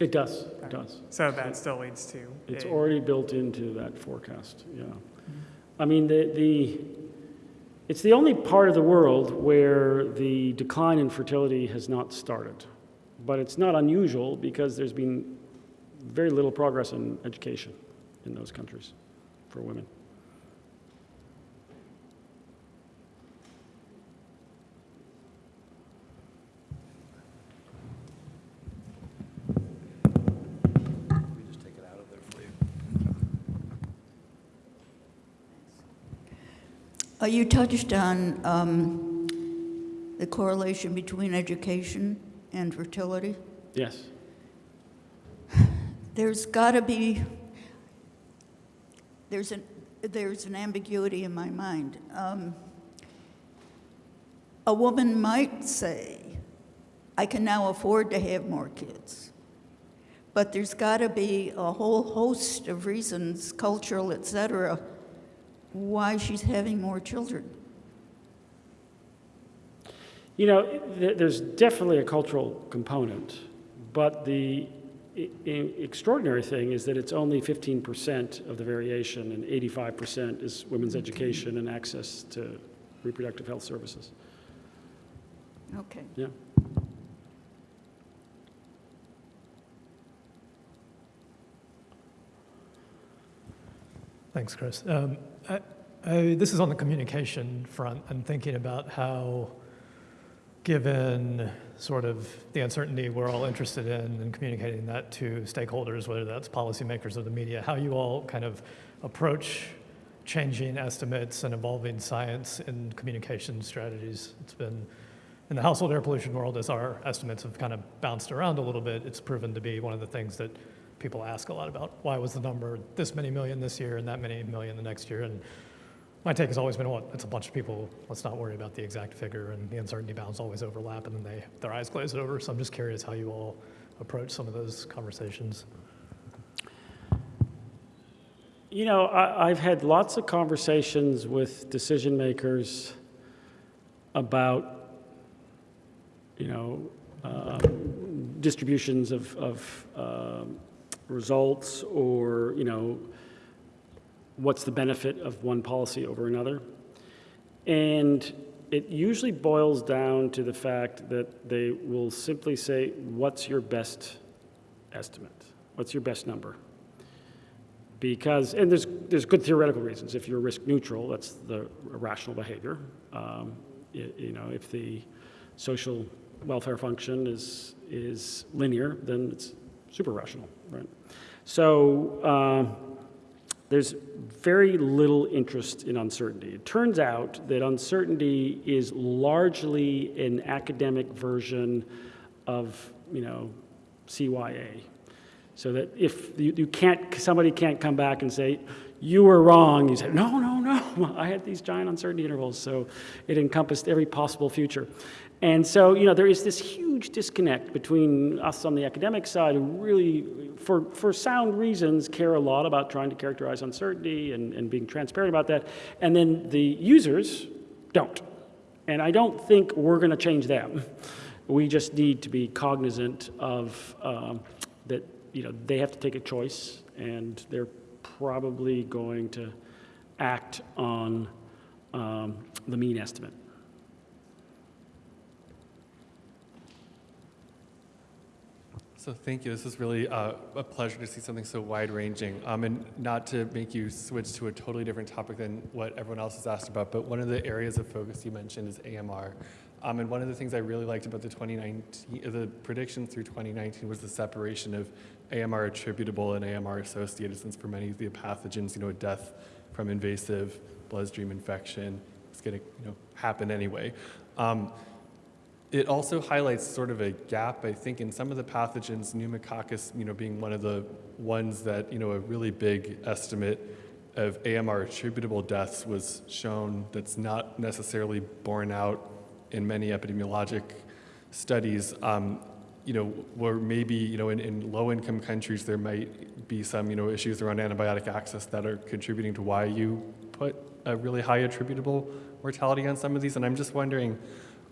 It does, it does. so that still leads to It's a- already built into that forecast, yeah. I mean, the, the, it's the only part of the world where the decline in fertility has not started. But it's not unusual because there's been very little progress in education in those countries for women. We just take it out of there for you. Uh, You touched on um, the correlation between education and fertility. Yes. There's got to be, there's an, there's an ambiguity in my mind. Um, A woman might say, I can now afford to have more kids. But there's got to be a whole host of reasons, cultural, et cetera, why she's having more children. You know, there's definitely a cultural component, but the i- i- extraordinary thing is that it's only 15% of the variation, and 85% is women's education and access to reproductive health services. Okay. Yeah. Thanks, Chris. Um, I, this is on the communication front. I'm thinking about how, given sort of the uncertainty we're all interested in and communicating that to stakeholders, whether that's policymakers or the media, how you all kind of approach changing estimates and evolving science in communication strategies. It's been in the household air pollution world, as our estimates have kind of bounced around a little bit, it's proven to be one of the things that people ask a lot about. Why was the number this many million this year and that many million the next year? And my take has always been, well, it's a bunch of people. Let's not worry about the exact figure, and the uncertainty bounds always overlap, and then they their eyes glaze over. So I'm just curious how you all approach some of those conversations. You know, I, I've had lots of conversations with decision makers about, you know, um, distributions of, of um, results or, you know, what's the benefit of one policy over another. And it usually boils down to the fact that they will simply say, what's your best estimate? What's your best number? because, and there's, there's good theoretical reasons. If you're risk neutral, that's the rational behavior. Um, you know, if the social welfare function is, is linear, then it's super rational, right? So um, there's very little interest in uncertainty. It turns out that uncertainty is largely an academic version of, you know, CYA. So that if you, you can't, somebody can't come back and say, you were wrong, you say, no, no, no, I had these giant uncertainty intervals, so it encompassed every possible future. And so, you know, there is this huge disconnect between us on the academic side who really, for, for sound reasons, care a lot about trying to characterize uncertainty and, and being transparent about that, and then the users don't. And I don't think we're going to change them. We just need to be cognizant of um, that, you know, they have to take a choice, and they're probably going to act on um, the mean estimate. So thank you. This is really uh, a pleasure to see something so wide-ranging. Um, and not to make you switch to a totally different topic than what everyone else has asked about, but one of the areas of focus you mentioned is AMR. Um, and one of the things I really liked about the 2019, uh, the prediction through 2019 was the separation of AMR attributable and AMR associated, since for many of the pathogens, you know, death from invasive bloodstream infection is going to, you know, happen anyway. Um, it also highlights sort of a gap, I think, in some of the pathogens, pneumococcus, you know, being one of the ones that, you know, a really big estimate of AMR attributable deaths was shown that's not necessarily borne out in many epidemiologic studies. Um, you know, where maybe, you know, in, in low-income countries, there might be some, you know, issues around antibiotic access that are contributing to why you put a really high attributable mortality on some of these. And I'm just wondering,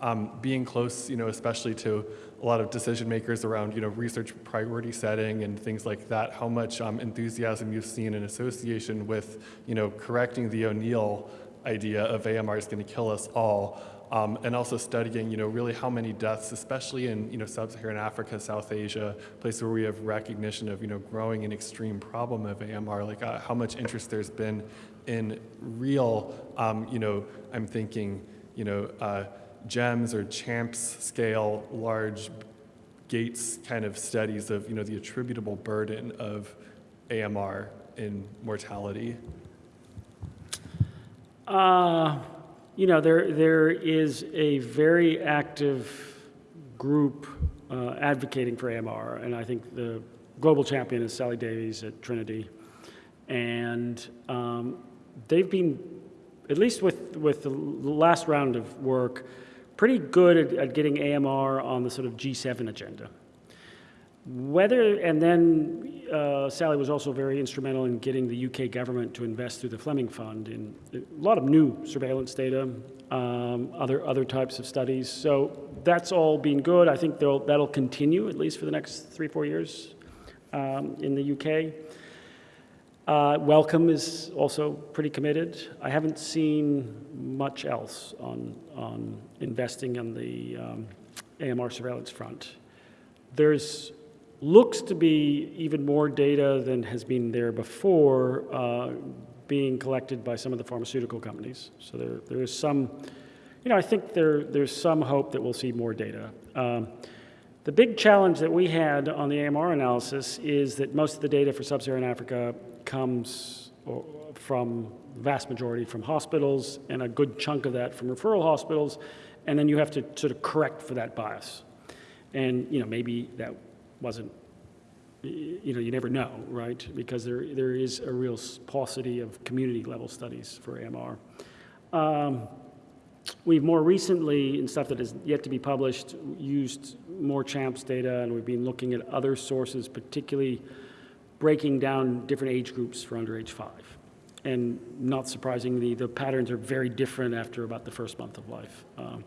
um, being close, you know, especially to a lot of decision makers around, you know, research priority setting and things like that, how much um, enthusiasm you've seen in association with, you know, correcting the O'Neill idea of AMR is going to kill us all, um, and also studying, you know, really how many deaths, especially in, you know, sub-Saharan Africa, South Asia, places where we have recognition of, you know, growing and extreme problem of AMR, like uh, how much interest there's been in real, um, you know, I'm thinking, you know, uh, GEMS or CHAMPS scale, large Gates kind of studies of, you know, the attributable burden of AMR in mortality. Uh, you know, there, there is a very active group uh, advocating for AMR, and I think the global champion is Sally Davies at Trinity. And um, they've been, at least with, with the last round of work, pretty good at, at getting AMR on the sort of G7 agenda. Whether, and then uh, Sally was also very instrumental in getting the UK government to invest through the Fleming Fund in a lot of new surveillance data, um, other, other types of studies. So that's all been good. I think that'll continue at least for the next three, four years um, in the UK. Uh, Wellcome is also pretty committed. I haven't seen much else on, on investing on the um, AMR surveillance front. There's looks to be even more data than has been there before uh, being collected by some of the pharmaceutical companies. So there, there is some, you know, I think there, there's some hope that we'll see more data. Um, the big challenge that we had on the AMR analysis is that most of the data for sub-Saharan Africa comes from, vast majority from hospitals, and a good chunk of that from referral hospitals, and then you have to sort of correct for that bias. And, you know, maybe that wasn't, you know, you never know, right? Because there, there is a real paucity of community-level studies for AMR. Um, We've more recently, in stuff that is yet to be published, used more CHAMPS data, and we've been looking at other sources, particularly breaking down different age groups for under age five. And not surprisingly, the patterns are very different after about the first month of life. Um,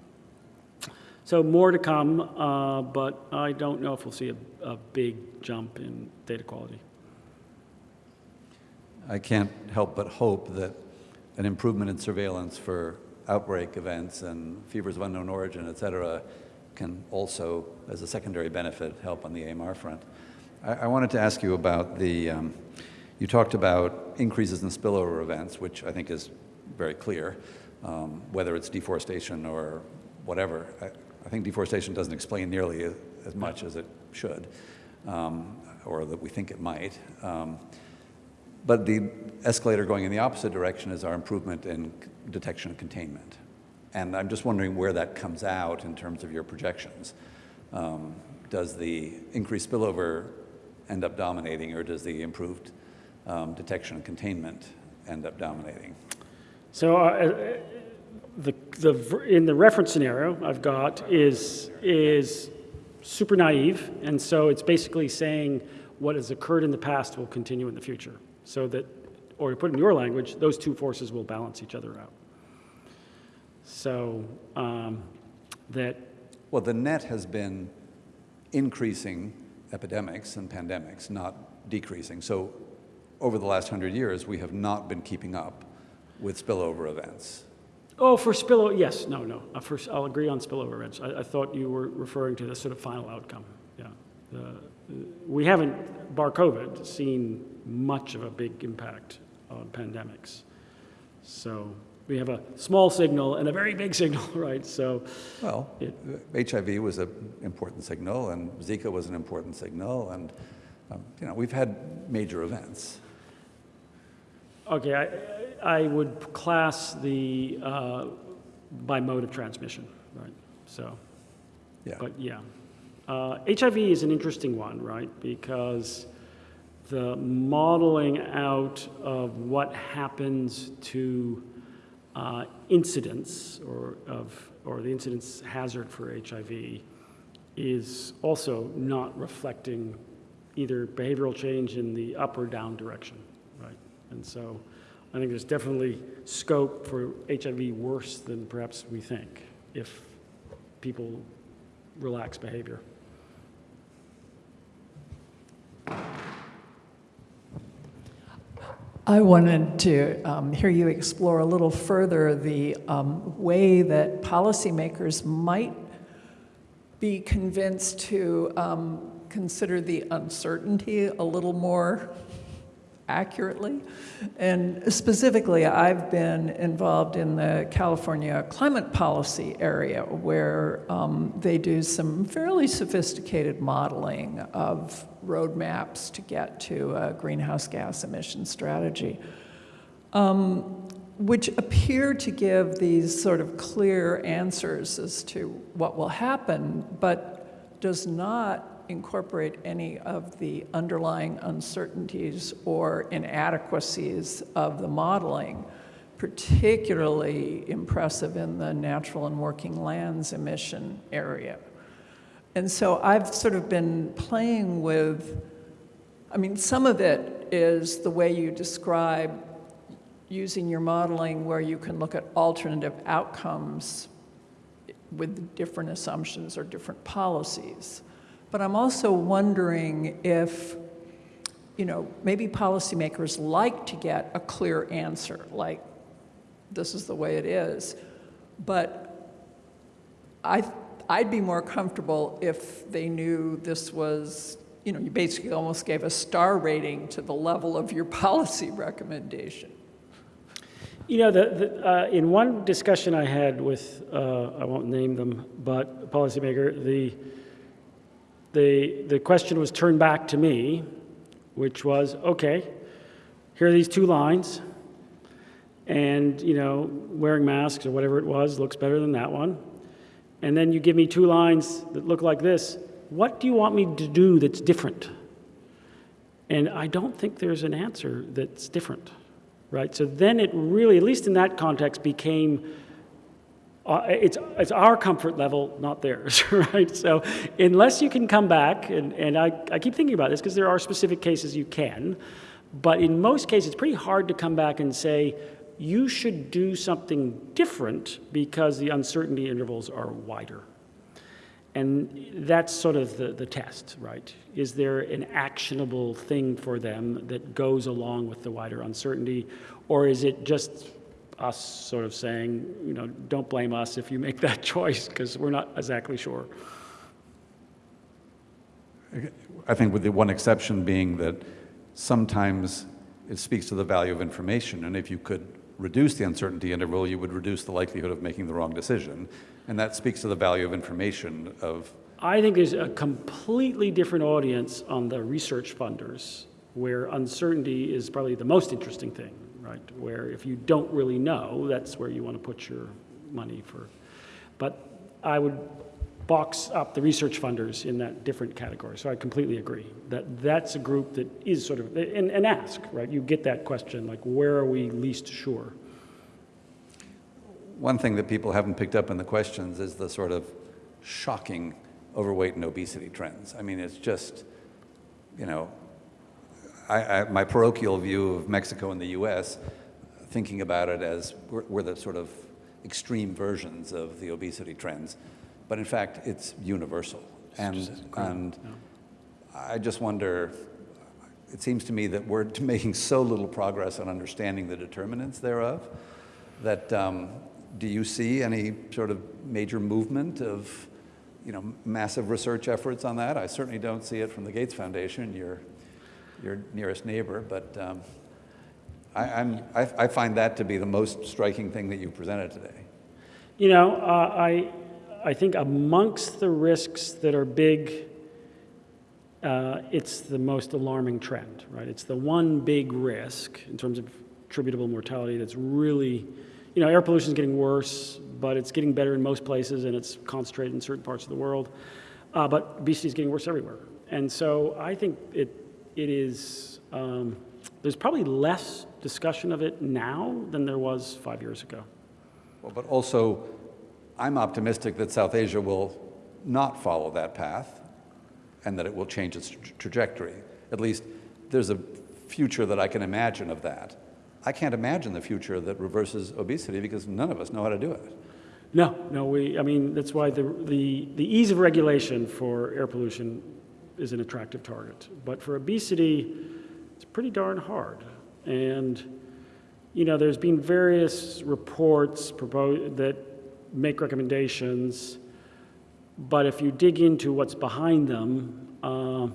So more to come, uh, but I don't know if we'll see a, a big jump in data quality. I can't help but hope that an improvement in surveillance for outbreak events and fevers of unknown origin, et cetera, can also, as a secondary benefit, help on the AMR front. I, I wanted to ask you about the, um, you talked about increases in spillover events, which I think is very clear, um, whether it's deforestation or whatever. I, I think deforestation doesn't explain nearly as, much as it should, um, or that we think it might. Um, but the escalator going in the opposite direction is our improvement in detection and containment. And I'm just wondering where that comes out in terms of your projections. Um, does the increased spillover end up dominating, or does the improved um, detection and containment end up dominating? So uh, the, the, in the reference scenario I've got is, is super naive, and so it's basically saying what has occurred in the past will continue in the future. So that, or to put it in your language, those two forces will balance each other out. So um, that, Well, the net has been increasing epidemics and pandemics, not decreasing. So over the last hundred years, we have not been keeping up with spillover events. oh, for spillover, yes, no, no. Uh, First, I'll agree on spillover events. I, I thought you were referring to the sort of final outcome. Yeah. We haven't, bar COVID, seen much of a big impact on pandemics. So we have a small signal and a very big signal, right? So, Well, It- HIV was an important signal, and Zika was an important signal, and um, you know we've had major events. okay, I, I would class the, uh, by mode of transmission, right? So, Yeah. but yeah. Uh, HIV is an interesting one, right? Because the modeling out of what happens to uh, incidence or of or the incidence hazard for HIV is also not reflecting either behavioral change in the up or down direction, right? And so I think there's definitely scope for HIV worse than perhaps we think if people relax behavior. I wanted to um, hear you explore a little further the um, way that policymakers might be convinced to um, consider the uncertainty a little more accurately. And specifically, I've been involved in the California climate policy area where um, they do some fairly sophisticated modeling of roadmaps to get to a greenhouse gas emission strategy, um, which appear to give these sort of clear answers as to what will happen, but does not incorporate any of the underlying uncertainties or inadequacies of the modeling, particularly impressive in the natural and working lands emission area. And so I've sort of been playing with, I mean, some of it is the way you describe using your modeling where you can look at alternative outcomes with different assumptions or different policies. But I'm also wondering if, you know, maybe policymakers like to get a clear answer, like, this is the way it is. But I, I'd be more comfortable if they knew this was, you know, you basically almost gave a star rating to the level of your policy recommendation. You know, the, the, uh, in one discussion I had with, uh, I won't name them, but policymaker, the, the, the question was turned back to me, which was, okay, here are these two lines, and, you know, wearing masks or whatever it was looks better than that one. And then you give me two lines that look like this. What do you want me to do that's different? And I don't think there's an answer that's different, right? So then it really, at least in that context, became uh, it's, it's our comfort level, not theirs, right? So unless you can come back, and, and I, I keep thinking about this because there are specific cases you can, but in most cases, it's pretty hard to come back and say, you should do something different because the uncertainty intervals are wider. And that's sort of the, the test, right? Is there an actionable thing for them that goes along with the wider uncertainty, or is it just us sort of saying, you know, don't blame us if you make that choice because we're not exactly sure. I think with the one exception being that sometimes it speaks to the value of information, and if you could reduce the uncertainty interval, you would reduce the likelihood of making the wrong decision, and that speaks to the value of information of I think there's a completely different audience on the research funders where uncertainty is probably the most interesting thing right? Where if you don't really know, that's where you want to put your money for. But I would box up the research funders in that different category. So I completely agree that that's a group that is sort of, and, and ask, right? You get that question, like, where are we least sure? One thing that people haven't picked up in the questions is the sort of shocking overweight and obesity trends. I mean, it's just, you know, I, I, my parochial view of Mexico and the U.S., thinking about it as we're, we're, the sort of extreme versions of the obesity trends, but in fact, it's universal. and and yeah. I just wonder. It seems to me that we're making so little progress on understanding the determinants thereof that um, do you see any sort of major movement of you know, massive research efforts on that? I certainly don't see it from the Gates Foundation. You're your nearest neighbor, but um, I, I, I, find that to be the most striking thing that you presented today. You know, uh, I, I think amongst the risks that are big, uh, it's the most alarming trend, right? It's the one big risk in terms of attributable mortality that's really, you know, air pollution is getting worse, but it's getting better in most places and it's concentrated in certain parts of the world. Uh, but obesity is getting worse everywhere. And so I think it, it is, um, there's probably less discussion of it now than there was five years ago. Well, but also, I'm optimistic that South Asia will not follow that path and that it will change its tra- trajectory. At least there's a future that I can imagine of that. I can't imagine the future that reverses obesity because none of us know how to do it. No, no, we, I mean, that's why the, the, the ease of regulation for air pollution is an attractive target. But for obesity, it's pretty darn hard. And, you know, there's been various reports that make recommendations, but if you dig into what's behind them, uh,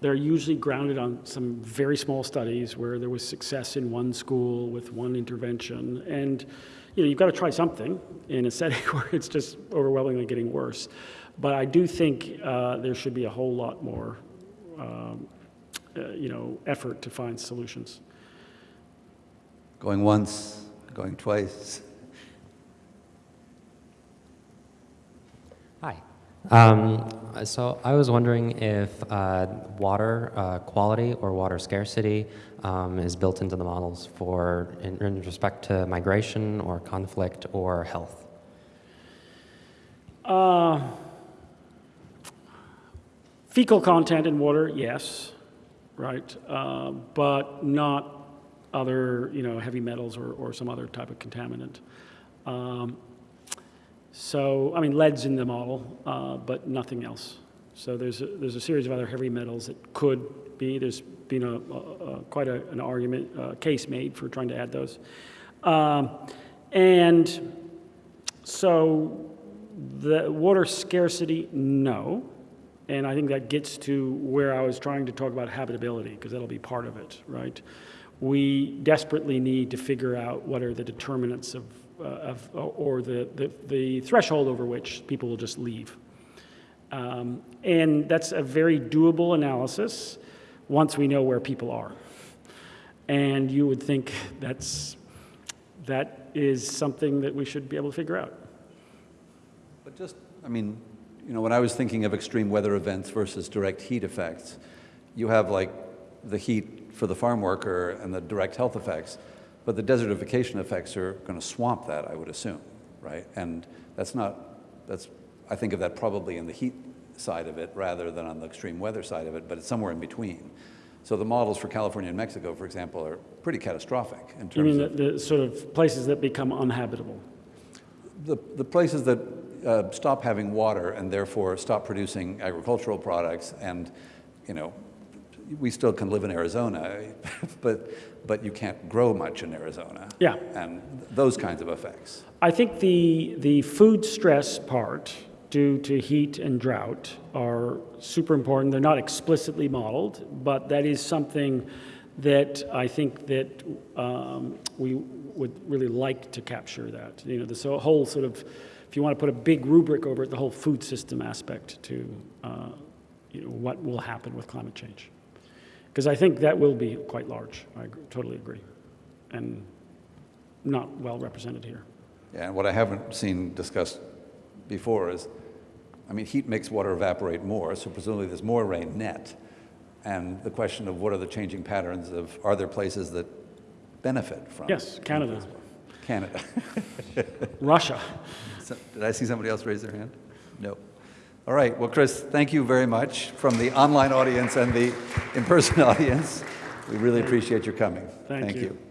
they're usually grounded on some very small studies where there was success in one school with one intervention. And, you know, you've got to try something in a setting where it's just overwhelmingly getting worse. But I do think uh, there should be a whole lot more, um, uh, you know, effort to find solutions. Going once, going twice. Hi. Um, so I was wondering if uh, water uh, quality or water scarcity um, is built into the models for in, in respect to migration or conflict or health. Uh, fecal content in water, yes, right, uh, but not other, you know, heavy metals or, or some other type of contaminant. Um, so, I mean, lead's in the model, uh, but nothing else. So there's a, there's a series of other heavy metals that could be. There's been a, a, a quite an argument, uh, case made for trying to add those. Um, and so the water scarcity, no. And I think that gets to where I was trying to talk about habitability, because that'll be part of it, right? We desperately need to figure out what are the determinants of, uh, of or the, the, the, threshold over which people will just leave. Um, and that's a very doable analysis once we know where people are. And you would think that's, that is something that we should be able to figure out. But just, I mean, you know, when I was thinking of extreme weather events versus direct heat effects, you have like the heat for the farm worker and the direct health effects, but the desertification effects are going to swamp that, I would assume, right? And that's not, that's, I think of that probably in the heat side of it rather than on the extreme weather side of it, but it's somewhere in between. So the models for California and Mexico, for example, are pretty catastrophic in terms You mean of the, the sort of places that become uninhabitable? the, the places that uh, stop having water and therefore stop producing agricultural products and, you know, we still can live in Arizona, but, but you can't grow much in Arizona. Yeah. And those kinds of effects. I think the, the food stress part due to heat and drought are super important. They're not explicitly modeled, but that is something that I think that um, we would really like to capture that. You know, this whole sort of, if you want to put a big rubric over it, the whole food system aspect to uh, you know, what will happen with climate change. Because I think that will be quite large. I totally agree. And not well represented here. Yeah, and what I haven't seen discussed before is, I mean, heat makes water evaporate more, so presumably there's more rain net. And the question of what are the changing patterns of, are there places that benefit from? Yes, Canada. Canada. Russia. Did I see somebody else raise their hand? No. All right, well, Chris, thank you very much from the online audience and the in-person audience. We really appreciate your coming. Thank you. you.